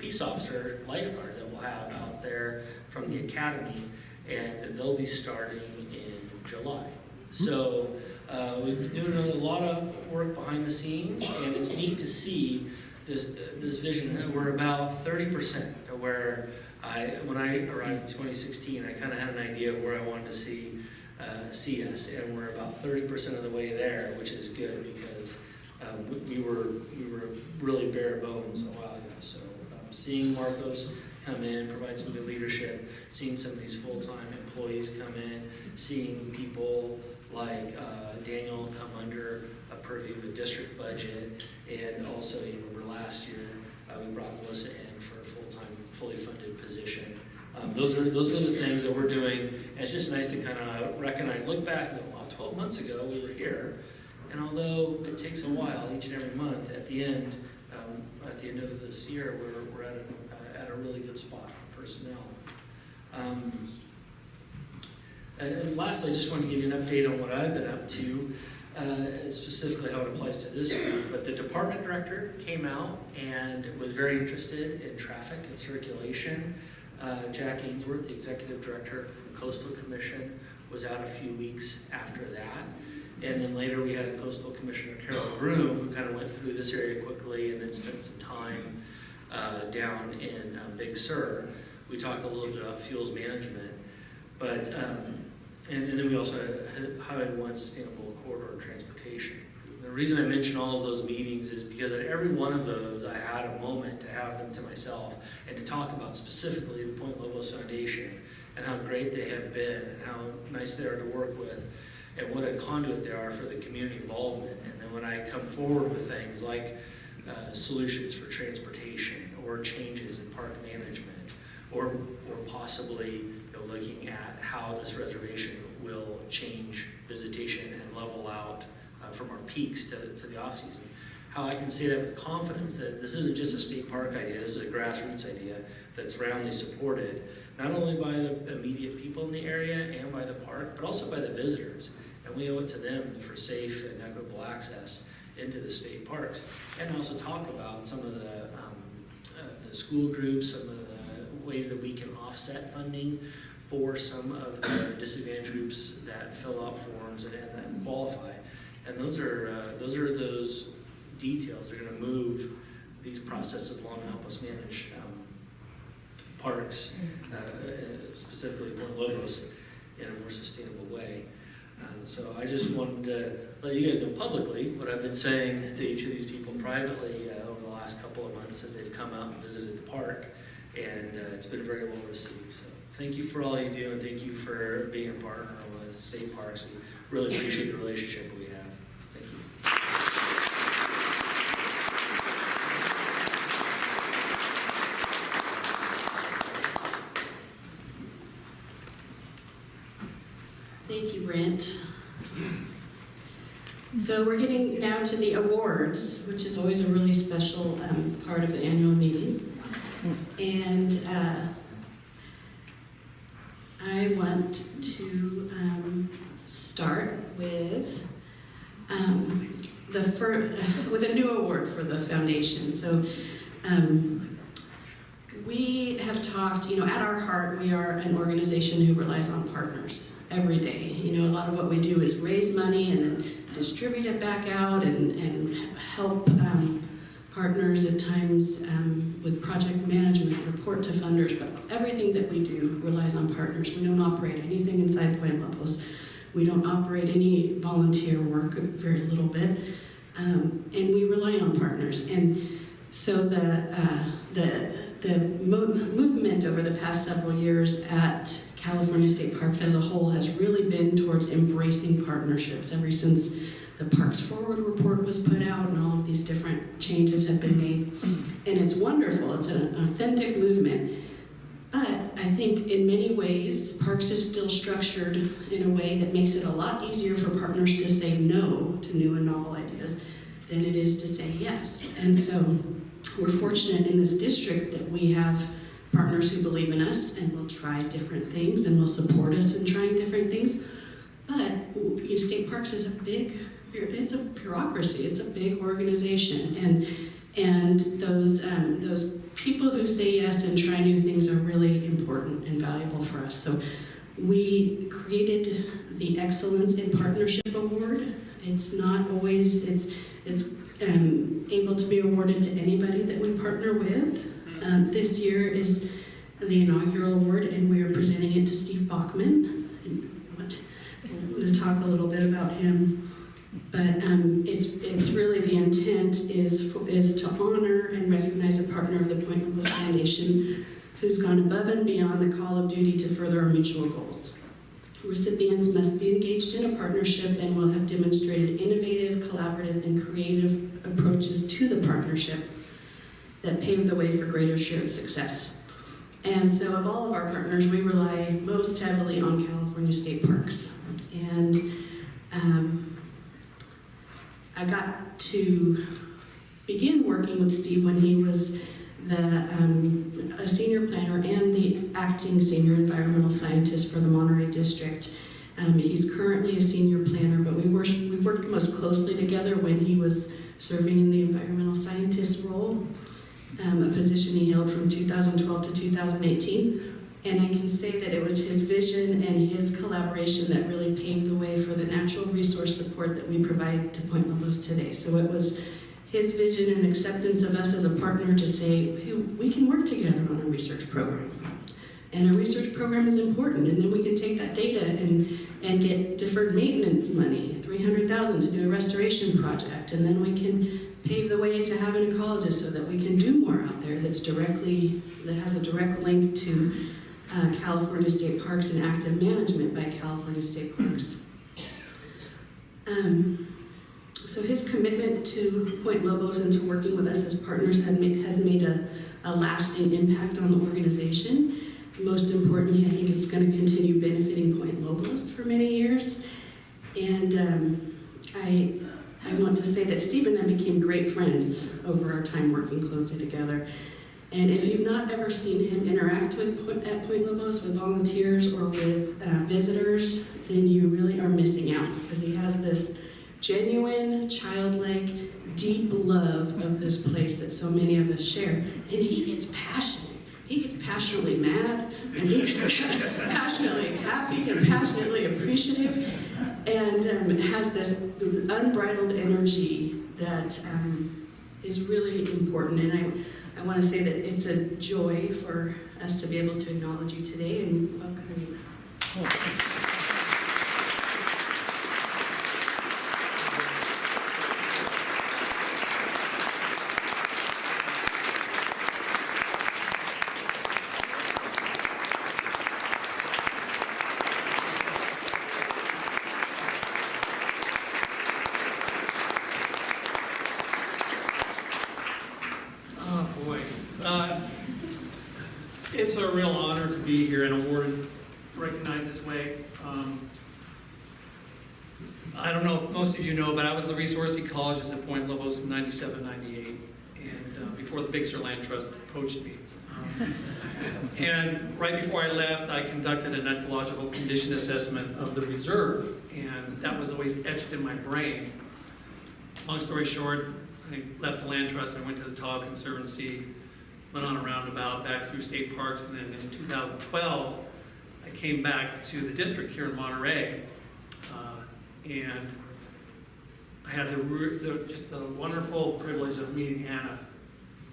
peace officer lifeguard that we'll have out there from the academy, and they'll be starting in July. So Uh, we've been doing a lot of work behind the scenes, and it's neat to see this this vision. We're about 30% where I, when I arrived in 2016, I kind of had an idea of where I wanted to see uh, see us, and we're about 30% of the way there, which is good because um, we, we were we were really bare bones a while ago. So um, seeing Marcos come in, provide some good leadership, seeing some of these full-time employees come in, seeing people like uh, Daniel come under a purview of a district budget, and also you remember last year uh, we brought Melissa in for a full-time, fully funded position. Um, those are those are the things that we're doing. And it's just nice to kind of recognize, look back, go, wow, 12 months ago we were here, and although it takes a while each and every month, at the end, um, at the end of this year, we're, we're at, a, uh, at a really good spot personnel. Um, and, lastly, I just want to give you an update on what I've been up to, uh, specifically how it applies to this group. But the department director came out and was very interested in traffic and circulation. Uh, Jack Ainsworth, the executive director from Coastal Commission, was out a few weeks after that. And then later we had Coastal Commissioner Carole Groom, who kind of went through this area quickly and then spent some time uh, down in um, Big Sur. We talked a little bit about fuels management, but um, and, and then we also had Highway One Sustainable Corridor Transportation. The reason I mention all of those meetings is because at every one of those, I had a moment to have them to myself and to talk about specifically the Point Lobos Foundation and how great they have been and how nice they are to work with and what a conduit they are for the community involvement. And then when I come forward with things like uh, solutions for transportation or changes in park management or, or possibly know, looking at how this reservation will change visitation and level out uh, from our peaks to, to the off season. How I can say that with confidence that this isn't just a state park idea, this is a grassroots idea that's roundly supported, not only by the immediate people in the area and by the park, but also by the visitors. And we owe it to them for safe and equitable access into the state parks. And also talk about some of the, um, uh, the school groups, some of the ways that we can offset funding for some of the disadvantaged groups that fill out forms and, and qualify. And those are uh, those are those details that are going to move these processes along and help us manage um, parks, uh, specifically Point Lobos, in a more sustainable way. Uh, so I just wanted to let you guys know publicly what I've been saying to each of these people privately uh, over the last couple of months as they've come out and visited the park, and uh, it's been very well received. So thank you for all you do, and thank you for being a partner with State Parks. We really appreciate the relationship we have. Thank you. Thank you, Brent. So we're getting now to the awards, which is always a really special um, part of the annual meeting. And uh, I want to um, start with um, the with a new award for the foundation. So um, we have talked, you know, at our heart, we are an organization who relies on partners every day. You know, a lot of what we do is raise money and then distribute it back out and, and help um, partners at times um, with project management, report to funders, but everything that we do relies on partners. We don't operate anything inside Point Lobos. We don't operate any volunteer work, very little bit, um, and we rely on partners. And so the uh, the the mo- movement over the past several years at California State Parks as a whole has really been towards embracing partnerships ever since the Parks Forward report was put out and all of these different changes have been made. And it's wonderful, it's an authentic movement. But I think in many ways, Parks is still structured in a way that makes it a lot easier for partners to say no to new and novel ideas than it is to say yes. And so we're fortunate in this district that we have partners who believe in us and will try different things and will support us in trying different things. But you know, state parks is a big, it's a bureaucracy. It's a big organization, and and those um, those people who say yes and try new things are really important and valuable for us. So We created the Excellence in Partnership Award. It's not always, it's, it's um, able to be awarded to anybody that we partner with. Um, this year is the inaugural award, and we are presenting it to Steve Bachman. And I'm going to talk a little bit about him. But um, it's, it's really the intent is, for, is to honor and recognize a partner of the Point Lobos Foundation who's gone above and beyond the call of duty to further our mutual goals. Recipients must be engaged in a partnership and will have demonstrated innovative, collaborative, and creative approaches to the partnership that pave the way for greater shared success. And so of all of our partners, we rely most heavily on California State Parks. And um, I got to begin working with Steve when he was the um, a senior planner and the acting senior environmental scientist for the Monterey District. Um, he's currently a senior planner, but we worked, we worked most closely together when he was serving in the environmental scientist role, um, a position he held from 2012 to 2018. And I can say that it was his vision and his collaboration that really paved the way for the natural resource support that we provide to Point Lobos today. So it was his vision and acceptance of us as a partner to say, hey, we can work together on a research program. And a research program is important, and then we can take that data and, and get deferred maintenance money, 300000 to do a restoration project, and then we can pave the way to have an ecologist so that we can do more out there that's directly, that has a direct link to uh, California State Parks and active management by California State Parks. Um, so his commitment to Point Lobos and to working with us as partners has made, a, a lasting impact on the organization. Most importantly, I think it's going to continue benefiting Point Lobos for many years. And um, I, I want to say that Steve and I became great friends over our time working closely together. And if you've not ever seen him interact with at Point Lobos with volunteers or with uh, visitors, then you really are missing out because he has this genuine, childlike, deep love of this place that so many of us share. And he gets passionate. He gets passionately mad, and he gets passionately happy and passionately appreciative, and um, has this unbridled energy that um, is really important. And I, I want to say that it's a joy for us to be able to acknowledge you today and welcome you. Oh, boy. Uh, It's a real honor to be here and awarded, recognized this way. Um, I don't know if most of you know, but I was the resource ecologist at Point Lobos in 97, 98, and uh, before the Big Sur Land Trust poached me. Um, And right before I left, I conducted an ecological condition assessment of the reserve, and that was always etched in my brain. Long story short, I left the land trust, I went to the Tahoe Conservancy, went on a roundabout back through state parks, and then in 2012, I came back to the district here in Monterey, uh, and I had the, the, just the wonderful privilege of meeting Anna.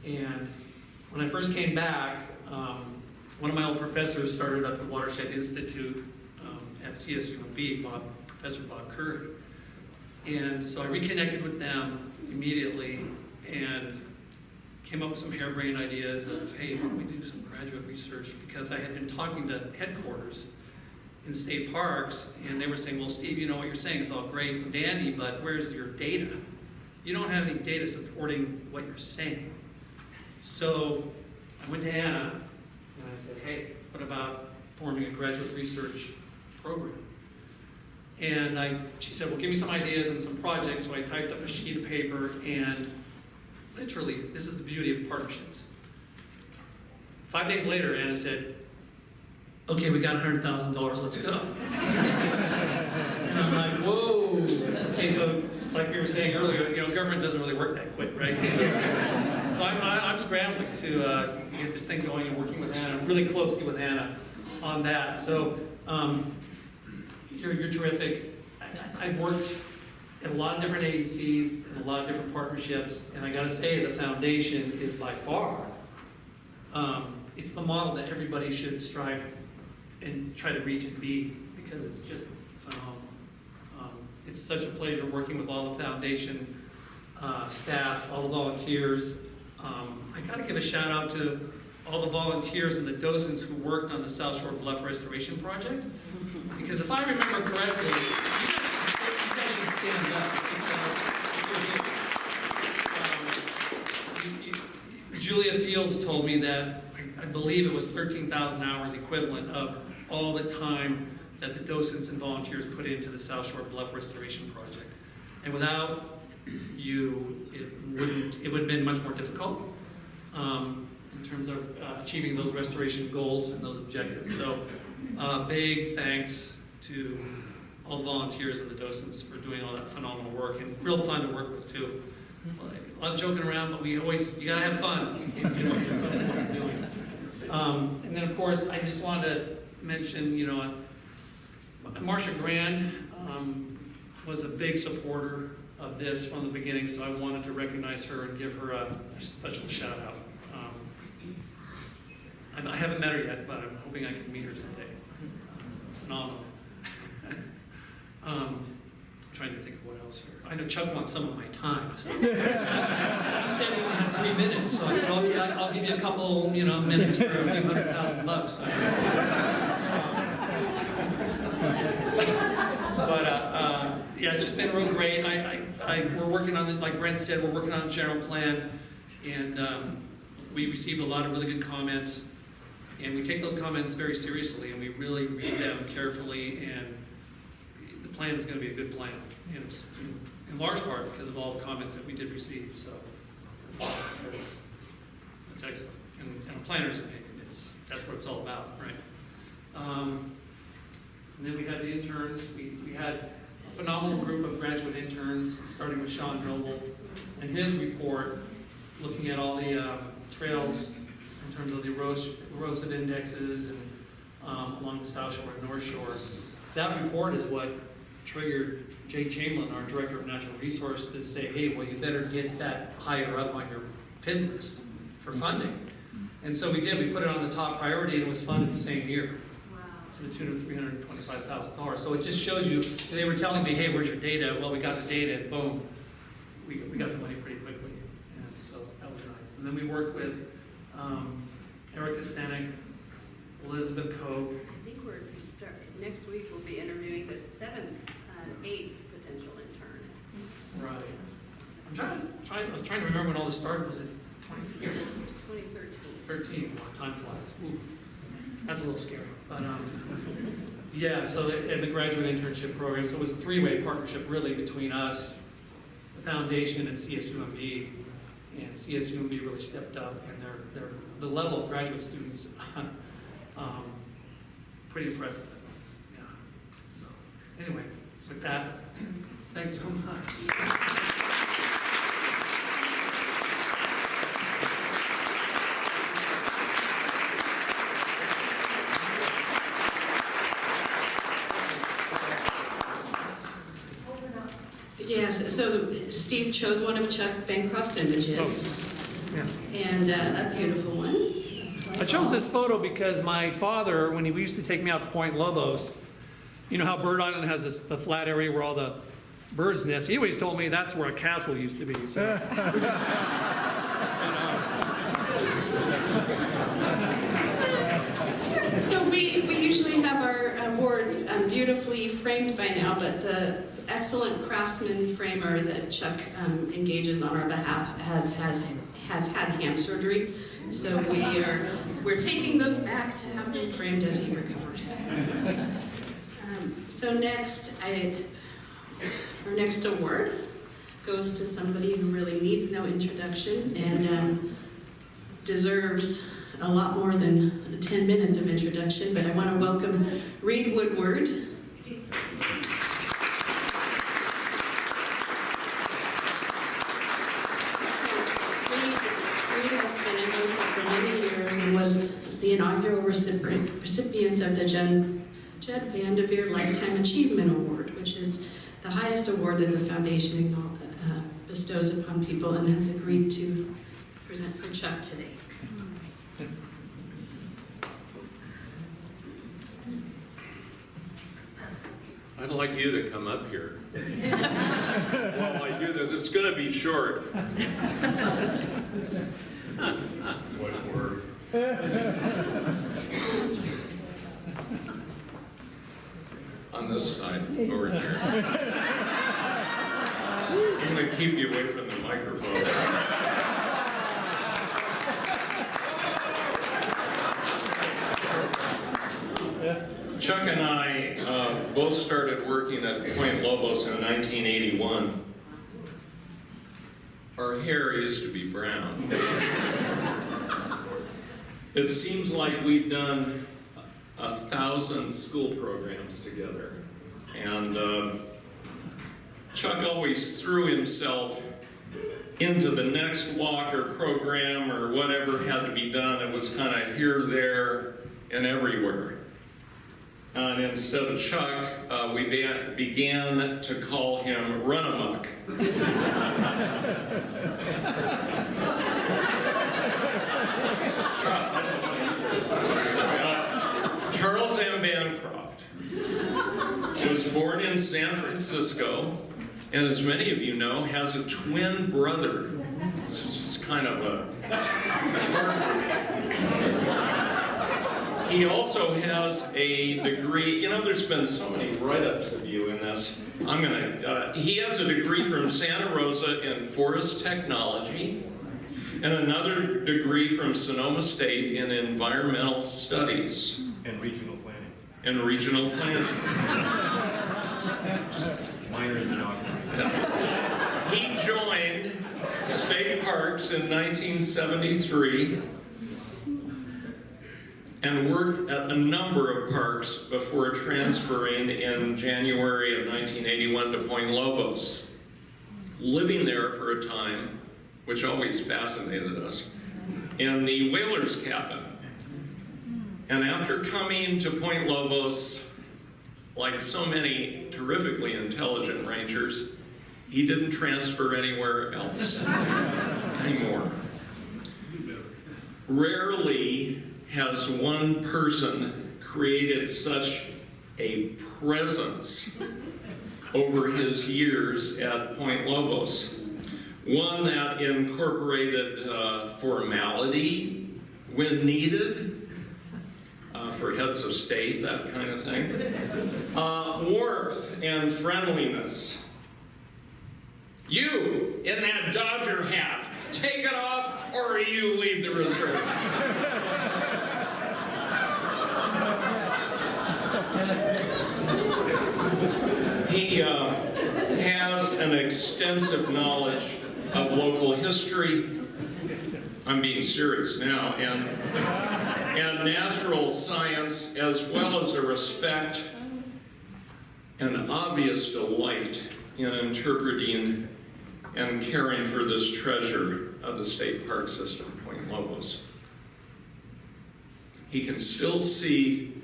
And when I first came back, um, one of my old professors started up the Watershed Institute um, at CSUMB, Bob, Professor Bob Curry. And so I reconnected with them immediately and came up with some harebrained ideas of, hey, why don't we do some graduate research? Because I had been talking to headquarters in state parks, and they were saying, well, Steve, you know what you're saying is all great and dandy, but where's your data? You don't have any data supporting what you're saying. So I went to Anna, hey, what about forming a graduate research program? And I, she said, well, give me some ideas and some projects. So I typed up a sheet of paper and literally, this is the beauty of partnerships. Five days later, Anna said, okay, we got $100,000, let's go. and I'm like, whoa. Okay, so like we were saying earlier, you know, government doesn't really work that quick, right? So, so I'm, I'm scrambling to uh, get this thing going and working with Anna, really closely with Anna. on that. So, um, you're, you're terrific. I- I've worked at a lot of different agencies, and a lot of different partnerships, and I gotta say, the foundation is by far, um, it's the model that everybody should strive and try to reach and be, because it's just phenomenal. Um, It's such a pleasure working with all the foundation uh, staff, all the volunteers. Um, I gotta give a shout out to all the volunteers and the docents who worked on the South Shore Bluff Restoration Project. Because if I remember correctly, you guys should, you guys should stand up. Um, Julia Fields told me that, I- I believe it was 13,000 hours equivalent of all the time that the docents and volunteers put into the South Shore Bluff Restoration Project. And without you, it wouldn't, it would have been much more difficult um, in terms of uh, achieving those restoration goals and those objectives. So, uh, big thanks to all the volunteers and the docents for doing all that phenomenal work and real fun to work with too. Lot of joking around, but we always, you gotta have fun you're doing. Um, And then, of course, I just wanted to mention, you know, Marcia Grand um, was a big supporter of this from the beginning, so I wanted to recognize her and give her a special shout out. Um, I haven't met her yet, but I'm hoping I can meet her someday. Phenomenal. Um, I'm Trying to think of what else here. I know Chuck wants some of my time, so. He said we only had three minutes, so I said, okay, I'll give you a couple, you know, minutes for a few hundred thousand bucks. But, uh, uh, yeah, it's just been real great. I, I, I, we're working on, it, like Brent said, we're working on the general plan, and, um, we received a lot of really good comments, and we take those comments very seriously, and we really read them carefully, and the plan is gonna be a good plan, and it's in- large part because of all the comments that we did receive, so. that's- That's excellent, and, and a planner's opinion, it's, that's what it's all about, right? Um, and then we had the interns, we, we had phenomenal group of graduate interns, starting with Sean Noble, and his report, looking at all the, um, trails in terms of the eros- erosive indexes and, um, along the South Shore and North Shore. That report is what triggered Jay Chamberlain, our Director of Natural Resources, to say, hey, well, you better get that higher up on your PID list for funding. And so we did, we put it on the top priority, and it was funded the same year to the tune of three hundred and twenty-five thousand dollars. So it just shows you, they were telling me, hey, where's your data? Well, we got the data, and boom, we, we got the money pretty quickly. And so that was nice. And then we worked with, um, Erica Stanek, Elizabeth Koch, I think we're, we start, next week we'll be interviewing the seventh, uh, eighth potential intern. right. I'm trying to, trying, I was trying to remember when all this started, was it 2013? thirteen? Wow, time flies. Ooh, That's a little scary, but, um, yeah, so, and the graduate internship program, so it was a three-way partnership really between us, the foundation and CSUMB. And CSUMB really stepped up and their, their, the level of graduate students, um, pretty impressive. Yeah, so, anyway, with that, thanks so much. Yes, so Steve chose one of Chuck Bancroft's images, Yeah. and uh, a beautiful one. I chose this photo because my father, when he used to take me out to Point Lobos, you know how Bird Island has this, the flat area where all the birds nest? He always told me that's where a castle used to be, so. So we, we usually have our awards um, beautifully framed by now, but the excellent craftsman framer that Chuck um, engages on our behalf has, has, has had hand surgery. So we are, we're taking those back to have them framed as he recovers. Um, So next, I, our next award goes to somebody who really needs no introduction and um, deserves a lot more than 10 minutes of introduction, but I want to welcome Reed Woodward. Reed Reed has been in NOSA for many years and was the inaugural recipient recipient of the Jen, Jed Van de Veer Lifetime Achievement Award, which is the highest award that the foundation uh, bestows upon people and has agreed to present for Chuck today. I'd like you to come up here. While I do this, it's gonna be short. What word? On this side, over here. I'm gonna keep you away from the microphone. Chuck and I uh, both started working at Point Lobos in 1981. Our hair used to be brown. It seems like we've done a thousand school programs together. And uh, Chuck always threw himself into the next walk or program or whatever had to be done. It was kind of here, there, and everywhere. And instead of Chuck, uh, we be- began to call him Run Amok. Uh, Charles M. Bancroft was born in San Francisco, and as many of you know, has a twin brother. This is kind of a he also has a degree, you know, there's been so many write-ups of you in this. I'm gonna, uh, he has a degree from Santa Rosa in forest technology and another degree from Sonoma State in environmental studies And regional planning. and regional planning. Minor in. He joined state parks in 1973 and worked at a number of parks before transferring in January of 1981 to Point Lobos. Living there for a time, which always fascinated us, in the whaler's cabin. And after coming to Point Lobos, like so many terrifically intelligent rangers, he didn't transfer anywhere else anymore. Rarely has one person created such a presence over his years at Point Lobos. One that incorporated uh, formality when needed, uh, for heads of state, that kind of thing, uh, warmth and friendliness. You in that Dodger hat, take it off or you leave the reserve. He uh, has an extensive knowledge of local history. I'm being serious now, and and natural science, as well as a respect and obvious delight in interpreting and caring for this treasure of the state park system, Point Lobos. He can still see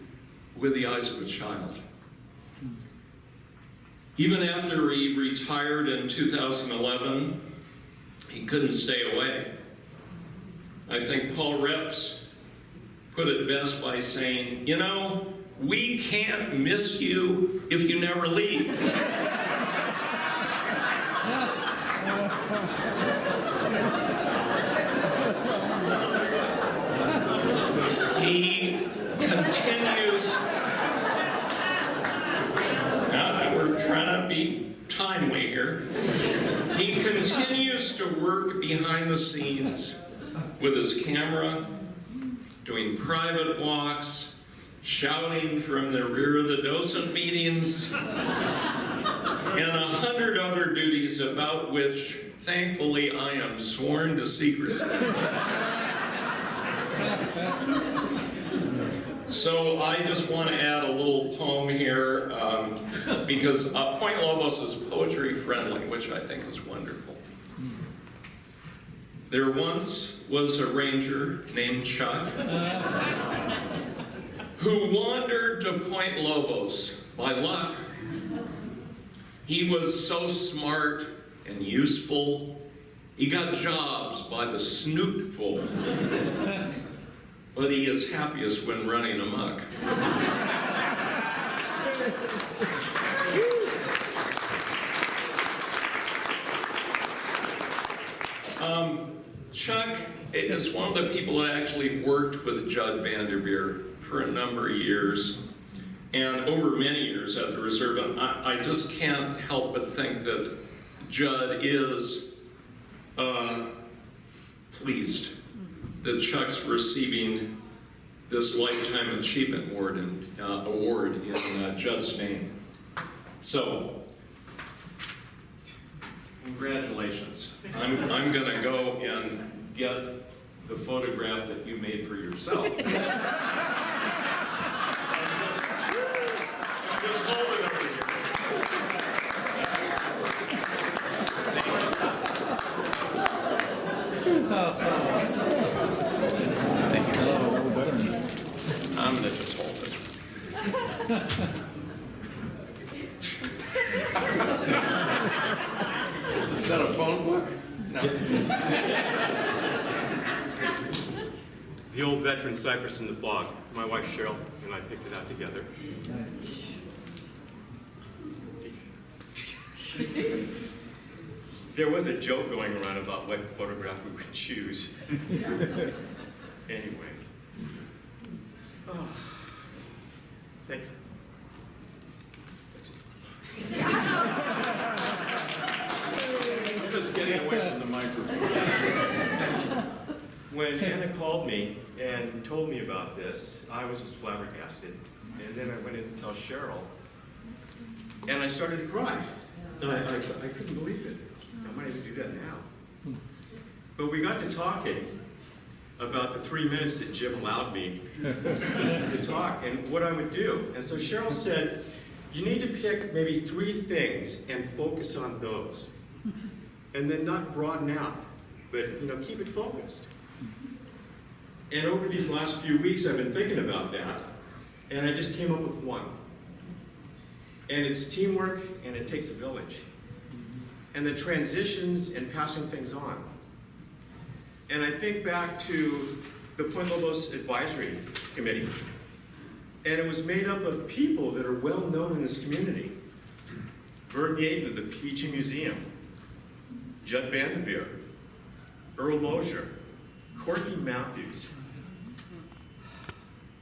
with the eyes of a child. Even after he retired in 2011, he couldn't stay away. I think Paul Reps put it best by saying, you know, we can't miss you if you never leave. he continues. Now, we're trying to be timely here. He continues to work behind the scenes with his camera, doing private walks, shouting from the rear of the docent meetings, and a hundred other duties about which, thankfully, I am sworn to secrecy. So I just want to add a little poem here um, because uh, Point Lobos is poetry friendly, which I think is wonderful. There once was a ranger named Chuck who wandered to Point Lobos by luck. He was so smart and useful, he got jobs by the snootful. but he is happiest when running amok. Um, Chuck is one of the people that actually worked with Judd Vanderveer for a number of years and over many years at the reserve. And I, I just can't help but think that Judd is uh, pleased that Chuck's receiving this Lifetime Achievement Award in, uh, award in uh, Judd's name. So, congratulations. I'm, I'm going to go and get the photograph that you made for yourself. Just hold it over here. I'm going to just hold it. Is that a phone book? No. The old veteran Cypress in the blog. My wife Cheryl and I picked it out together. There was a joke going around about what photograph we would choose. anyway. Oh, thank you. Just getting away from the microphone. When Anna called me and told me about this, I was just flabbergasted. And then I went in to tell Cheryl, and I started to cry. I, I, I couldn't believe it. I might even do that now. But we got to talking about the three minutes that Jim allowed me to talk and what I would do. And so Cheryl said, you need to pick maybe three things and focus on those. And then not broaden out, but you know, keep it focused. And over these last few weeks, I've been thinking about that, and I just came up with one. And it's teamwork, and it takes a village. And the transitions and passing things on. And I think back to the Lobos Advisory Committee, and it was made up of people that are well known in this community. Bert Yaden of the Peachy Museum, Judd Vanderveer, Earl Mosher, Corky Matthews,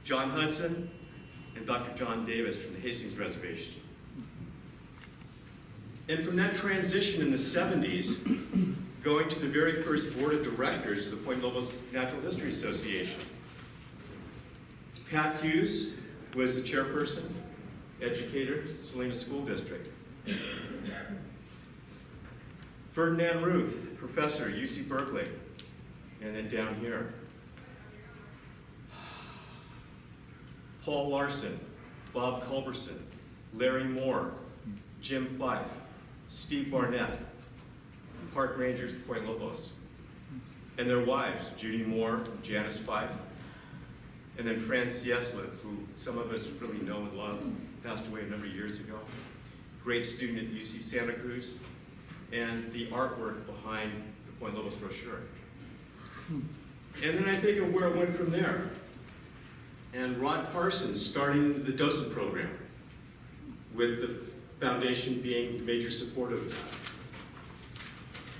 John Hudson, and Dr. John Davis from the Hastings Reservation. And from that transition in the 70s, going to the very first board of directors of the Point Lobos Natural History Association. Pat Hughes was the chairperson, educator, Salinas School District. Ferdinand Ruth, professor, UC Berkeley. And then down here, Paul Larson, Bob Culberson, Larry Moore, Jim Fife, Steve Barnett, Park Rangers, Point Lobos, and their wives, Judy Moore, Janice Fife, and then Fran Ciesla, who some of us really know and love, passed away a number of years ago. Great student at UC Santa Cruz, and the artwork behind the Point Lobos brochure. And then I think of where it went from there. And Rod Parsons starting the docent program, with the foundation being a major supporter of that.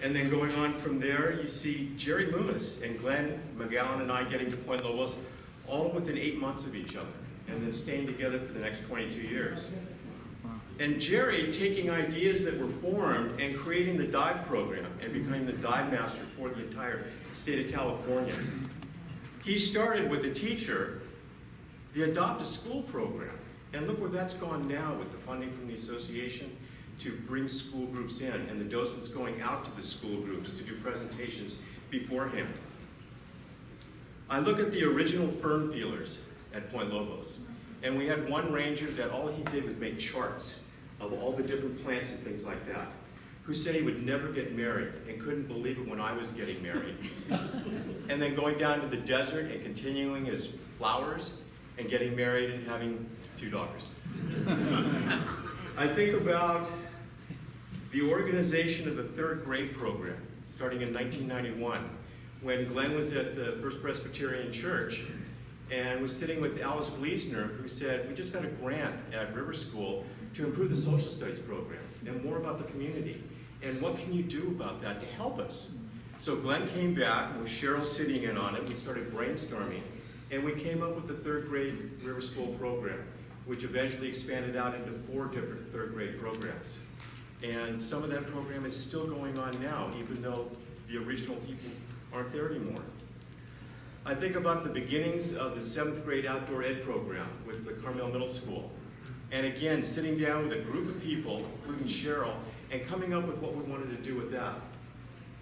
And then going on from there, you see Jerry Loomis and Glenn McGowan and I getting to Point Lobos all within eight months of each other, and then staying together for the next 22 years. And Jerry taking ideas that were formed and creating the dive program and becoming the dive master for the entire state of California. He started with a teacher, the Adopt a School program. And look where that's gone now with the funding from the association to bring school groups in and the docents going out to the school groups to do presentations beforehand. I look at the original fern feelers at Point Lobos, and we had one ranger that all he did was make charts of all the different plants and things like that. who said he would never get married and couldn't believe it when I was getting married. and then going down to the desert and continuing his flowers and getting married and having two daughters. I think about the organization of the third grade program, starting in 1991, when Glenn was at the First Presbyterian Church and was sitting with Alice Gleasner, who said, we just got a grant at River School to improve the social studies program and more about the community. And what can you do about that to help us? So Glenn came back, and with Cheryl sitting in on it, we started brainstorming, and we came up with the third grade River School program, which eventually expanded out into four different third grade programs. And some of that program is still going on now, even though the original people aren't there anymore. I think about the beginnings of the seventh grade outdoor ed program with the Carmel Middle School. And again, sitting down with a group of people, including Cheryl, and coming up with what we wanted to do with that.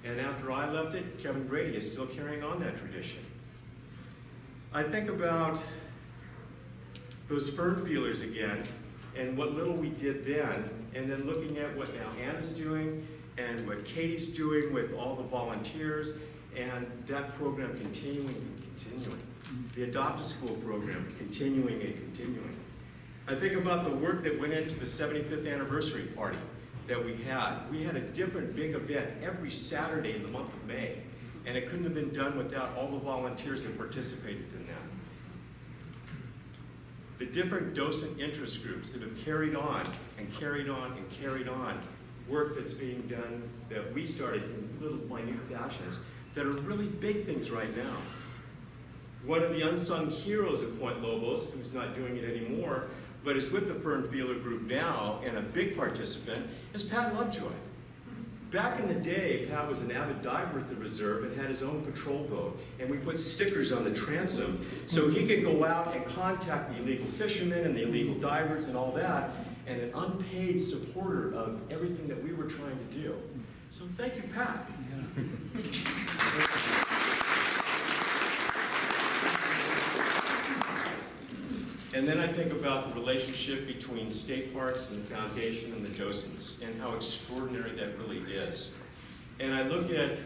And after I left it, Kevin Brady is still carrying on that tradition. I think about those fern feelers again, and what little we did then, and then looking at what now Anna's doing, and what Katie's doing with all the volunteers, and that program continuing and continuing. The Adopt a School program continuing and continuing. I think about the work that went into the 75th anniversary party that we had. We had a different big event every Saturday in the month of May, and it couldn't have been done without all the volunteers that participated in. The different docent interest groups that have carried on and carried on and carried on work that's being done that we started in little minute fashions that are really big things right now. One of the unsung heroes of Point Lobos, who's not doing it anymore, but is with the Fern Feeler group now and a big participant, is Pat Lovejoy. Back in the day, Pat was an avid diver at the reserve and had his own patrol boat. And we put stickers on the transom so he could go out and contact the illegal fishermen and the illegal divers and all that, and an unpaid supporter of everything that we were trying to do. So thank you, Pat. And then I think about the relationship between state parks and the foundation and the docents and how extraordinary that really is. And I look at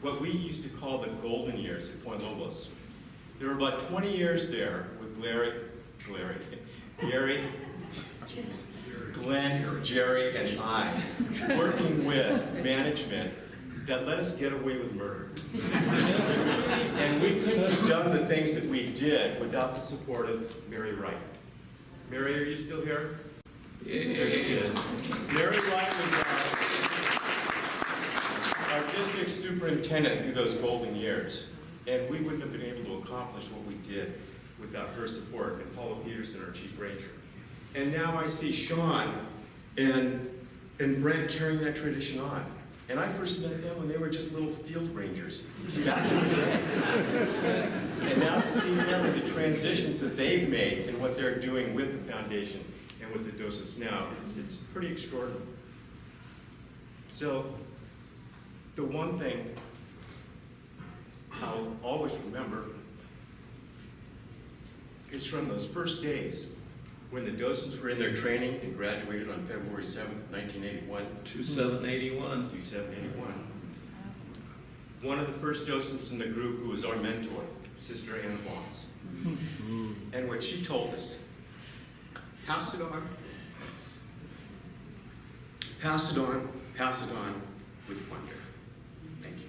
what we used to call the golden years at Point Lobos. There were about 20 years there with Larry, Larry, Gary, Glenn, Jerry, and I working with management that let us get away with murder. and we couldn't have done the things that we did without the support of Mary Wright. Mary, are you still here? There she is. Mary Wright was our, our district superintendent through those golden years. And we wouldn't have been able to accomplish what we did without her support, and Paula Peterson, our chief ranger. And now I see Sean and, and Brent carrying that tradition on. And I first met them when they were just little field rangers back in the day. and now to see them and the transitions that they've made and what they're doing with the foundation and with the docents now, it's, it's pretty extraordinary. So, the one thing I'll always remember is from those first days when the docents were in their training and graduated on February 7th, 1981. 2781. 2781. One of the first docents in the group who was our mentor, Sister Anna Voss. And what she told us, pass it on, pass it on, pass it on with wonder. Thank you.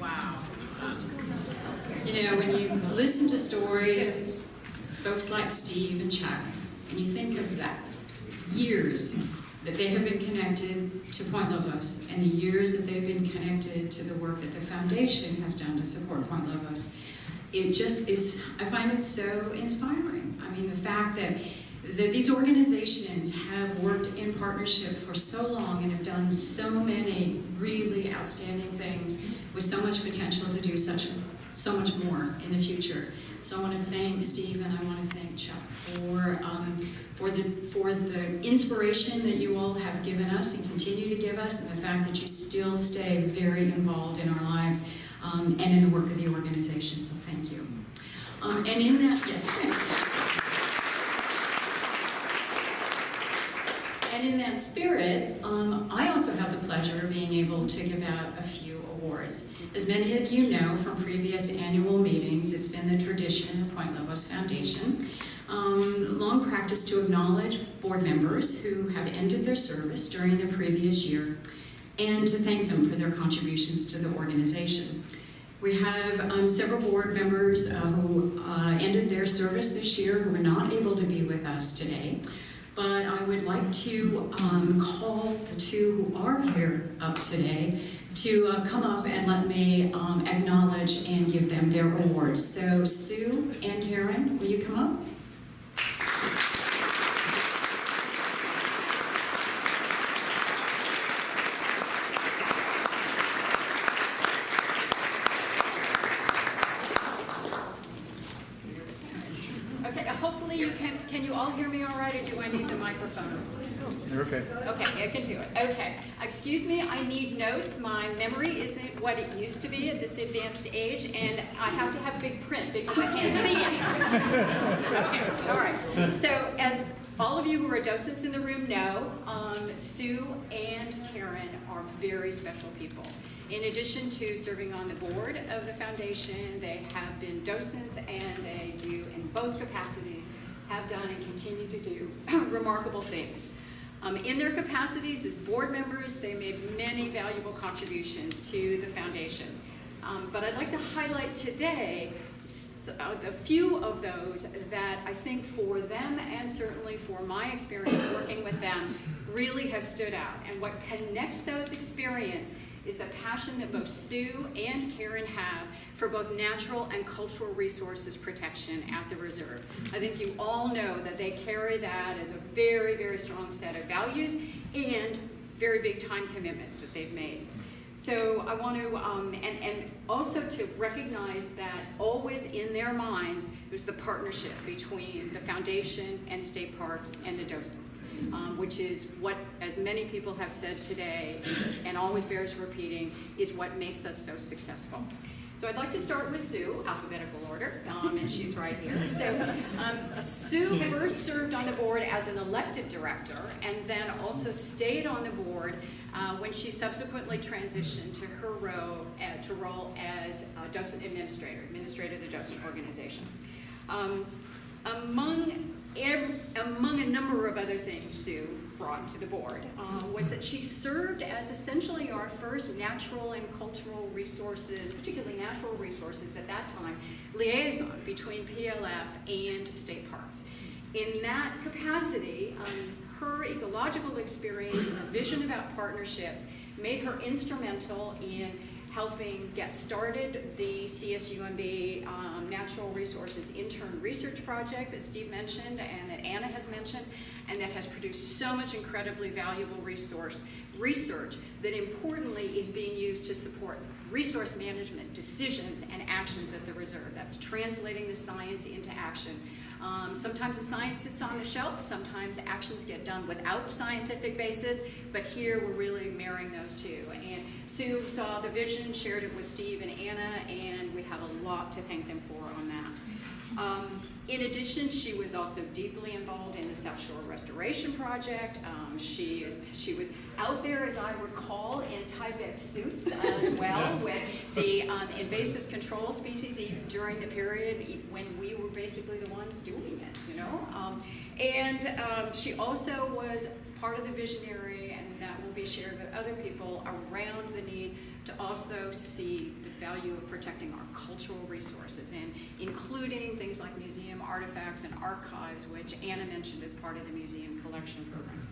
Wow. You know, when you listen to stories, folks like Steve and Chuck, and you think of that years that they have been connected to Point Lobos and the years that they've been connected to the work that the foundation has done to support Point Lobos. It just is, So inspiring. I mean, the fact that, that these organizations have worked in partnership for so long and have done so many really outstanding things with so much potential to do such, so much more in the future. So I want to thank Steve and I want to thank Chuck for, um, for the, for the inspiration that you all have given us and continue to give us, and the fact that you still stay very involved in our lives um, and in the work of the organization. So thank you. Um, and in that, yes, thanks. And in that spirit, um, I also have the pleasure of being able to give out a few awards. As many of you know from previous annual meetings, it's been the tradition of Point Lobos Foundation um, long practice to acknowledge board members who have ended their service during the previous year and to thank them for their contributions to the organization. We have um, several board members uh, who uh, ended their service this year who were not able to be with us today. But I would like to um, call the two who are here up today to uh, come up and let me um, acknowledge and give them their awards. So Sue and Karen, will you come up? Okay, uh, hopefully you can, can you all hear me all right, or do I need the microphone? You're okay. Okay, I can do it. Okay. Excuse me, I need notes. My memory isn't what it used to be at this advanced age, and I have to have big print because I can't see it. Okay, all right. So as all of you who are docents in the room know, um, Sue and Karen are very special people. In addition to serving on the board of the foundation, they have been docents and they do, in both capacities, have done and continue to do remarkable things. Um, in their capacities as board members, they made many valuable contributions to the foundation. Um, but I'd like to highlight today a few of those that I think for them and certainly for my experience working with them really has stood out. And what connects those experiences is the passion that both Sue and Karen have for both natural and cultural resources protection at the reserve. I think you all know that they carry that as a very, very strong set of values and very big time commitments that they've made. So I want to, um, and, and also to recognize that always in their minds, there's the partnership between the foundation and state parks and the docents, um, which is what, as many people have said today, and always bears repeating, is what makes us so successful. So I'd like to start with Sue, alphabetical order, um, and she's right here. So um, Sue first served on the board as an elected director, and then also stayed on the board uh, when she subsequently transitioned to her role, uh, to role as a docent administrator, administrator of the docent organization. Um, among, ev- among a number of other things Sue brought to the board uh, was that she served as essentially our first natural and cultural resources, particularly natural resources at that time, liaison between PLF and state parks. In that capacity, um, her ecological experience and a vision about partnerships made her instrumental in helping get started the CSUMB um, Natural Resources Intern Research Project that Steve mentioned and that Anna has mentioned, and that has produced so much incredibly valuable resource research that importantly is being used to support resource management decisions and actions at the reserve. That's translating the science into action. Um, sometimes the science sits on the shelf, sometimes actions get done without scientific basis, but here we're really marrying those two. And Sue saw the vision, shared it with Steve and Anna, and we have a lot to thank them for on that. Um, in addition, she was also deeply involved in the South Shore Restoration Project. Um, she, is, she was out there, as I recall, in Tyvek suits as well with the um, invasive control species even during the period when we were basically the ones doing it, you know? Um, and um, she also was part of the visionary, and that will be shared with other people, around the need to also see value of protecting our cultural resources and including things like museum artifacts and archives, which Anna mentioned as part of the museum collection program.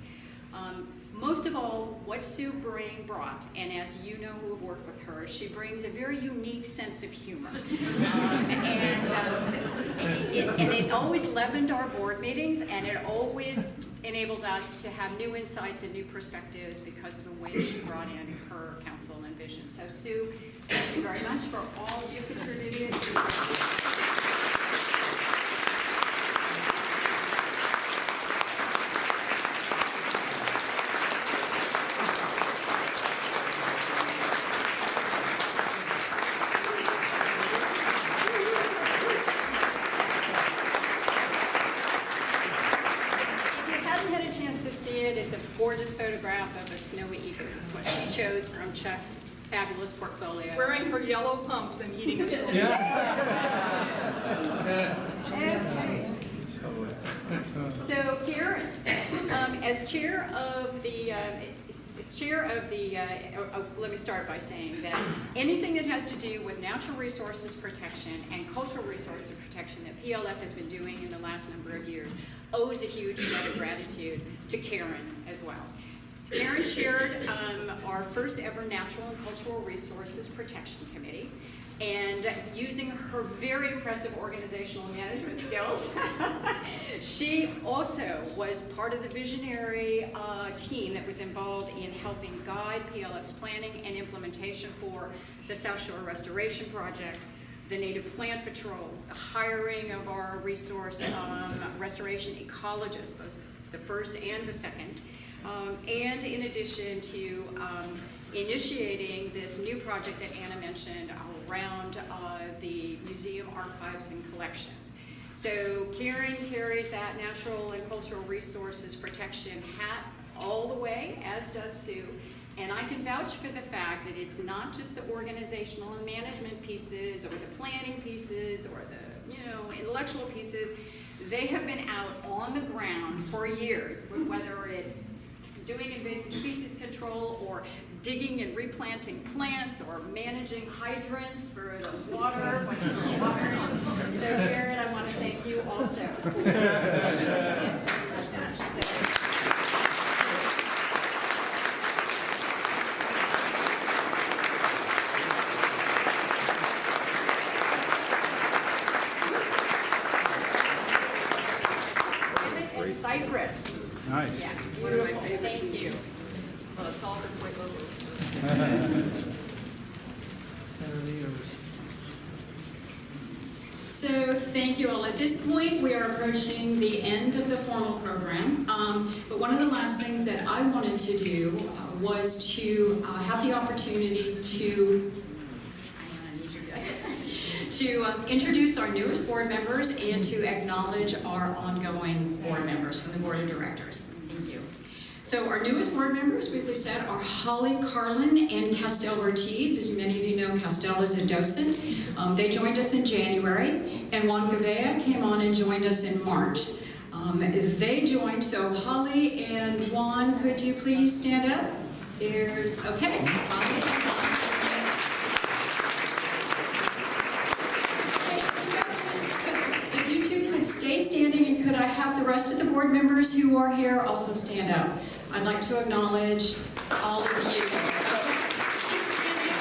Um, most of all, what Sue Bring brought, and as you know who have worked with her, she brings a very unique sense of humor. Um, and, um, it, and it always leavened our board meetings, and it always enabled us to have new insights and new perspectives because of the way she brought in her counsel and vision. So Sue, thank you very much for all you contributed. If you hadn't had a chance to see it, it's a gorgeous photograph of a snowy eagle. It's what she chose from Chuck's fabulous portfolio. Wearing her yellow pumps and eating a snow. Okay. So Karen, um, as chair of the, uh, chair of the, uh, oh, let me start by saying that anything that has to do with natural resources protection and cultural resources protection that PLF has been doing in the last number of years owes a huge debt of gratitude to Karen as well. Karen chaired um, our first ever Natural and Cultural Resources Protection Committee. And using her very impressive organizational management skills, she also was part of the visionary uh, team that was involved in helping guide PLF's planning and implementation for the South Shore Restoration Project, the Native Plant Patrol, the hiring of our resource um, restoration ecologists, both the first and the second, um, and in addition to um, initiating this new project that Anna mentioned around uh, the museum archives and collections. So Karen carries that natural and cultural resources protection hat all the way, as does Sue. And I can vouch for the fact that it's not just the organizational and management pieces or the planning pieces or the, you know, intellectual pieces. They have been out on the ground for years, whether it's doing invasive species control or digging and replanting plants or managing hydrants for the water, what's in the water. So Garrett, I want to thank you also. for that. So- And Cypress. Nice. Yeah, beautiful, thank you. So thank you all. At this point, we are approaching the end of the formal program. Um, but one of the last things that I wanted to do uh, was to uh, have the opportunity to to um, introduce our newest board members and to acknowledge our ongoing board members from the board of directors. Thank you. So our newest board members, briefly said, are Holly Carlin and Castell Ortiz. As many of you know, Castell is a docent. Um, they joined us in January, and Juan Gavea came on and joined us in March. Um, they joined, so Holly and Juan, could you please stand up? There's, okay. Holly. If you two could stay standing, and could I have the rest of the board members who are here also stand up? I'd like to acknowledge all of you. Keep standing.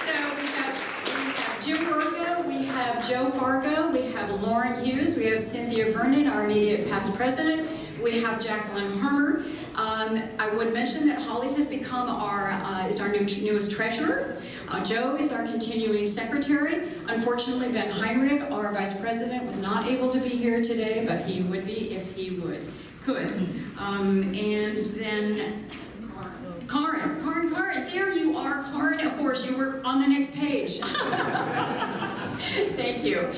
So we have, we have Jim Virgo, we have Joe Fargo, we have Lauren Hughes, we have Cynthia Vernon, our immediate past president, we have Jacqueline Hermer. Um, I would mention that Holly has become our, uh, is our new, newest treasurer. Uh, Joe is our continuing secretary. Unfortunately, Ben Heinrich, our vice president, was not able to be here today, but he would be if he would, could. Um, and then Karin, Karin, Karin, there you are, Karin, of course, you were on the next page. thank you.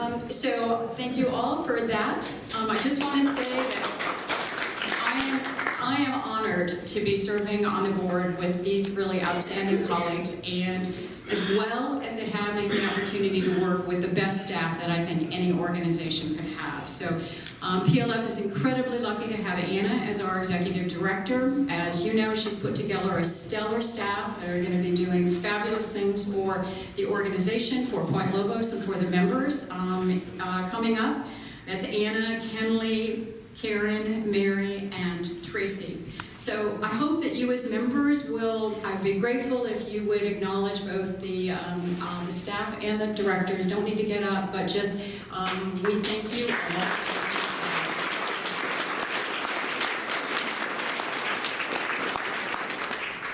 Um, so, thank you all for that. Um, I just want to say that I am, I am honored to be serving on the board with these really outstanding colleagues and as well as having the opportunity to work with the best staff that I think any organization could have. So um, PLF is incredibly lucky to have Anna as our executive director. As you know, she's put together a stellar staff that are going to be doing fabulous things for the organization, for Point Lobos, and for the members um, uh, coming up. That's Anna, Kenley, Karen, Mary, and Tracy. So I hope that you as members will, I'd be grateful if you would acknowledge both the, um, uh, the staff and the directors. Don't need to get up, but just, um, we thank you.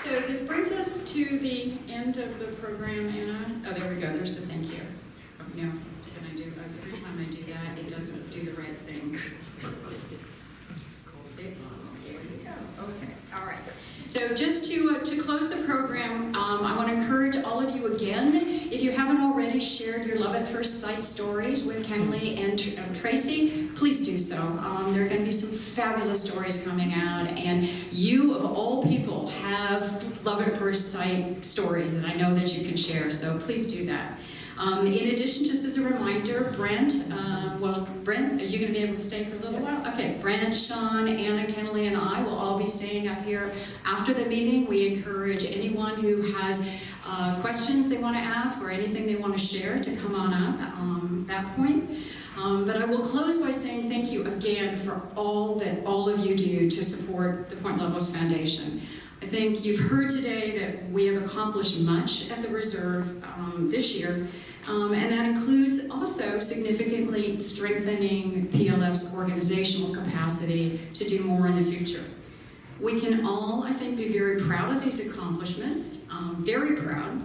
So this brings us to the end of the program, Anna. Oh, there we go, there's the thank you. Oh, No, can I do, oh, every time I do that, it doesn't do the right thing. It's- There we go, okay, all right. So just to, uh, to close the program, um, I want to encourage all of you again, if you haven't already shared your love at first sight stories with Kenley and uh, Tracy, please do so. Um, there are going to be some fabulous stories coming out, and you, of all people, have love at first sight stories that I know that you can share, so please do that. Um, in addition, just as a reminder, Brent, uh, well, Brent, are you going to be able to stay for a little while? Okay, Brent, Sean, Anna, Kenley, and I will all be staying up here after the meeting. We encourage anyone who has uh, questions they want to ask or anything they want to share to come on up um, at that point. Um, but I will close by saying thank you again for all that all of you do to support the Point Lobos Foundation. I think you've heard today that we have accomplished much at the Reserve um, this year, um, and that includes also significantly strengthening PLF's organizational capacity to do more in the future. We can all, I think, be very proud of these accomplishments, um, very proud.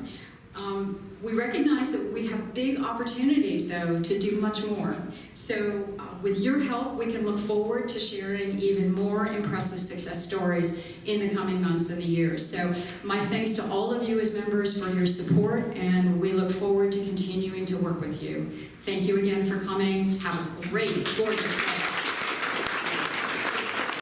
Um, we recognize that we have big opportunities, though, to do much more. So, uh, with your help, we can look forward to sharing even more impressive success stories in the coming months and the years. So, my thanks to all of you as members for your support, and we look forward to continuing to work with you. Thank you again for coming. Have a great, gorgeous day.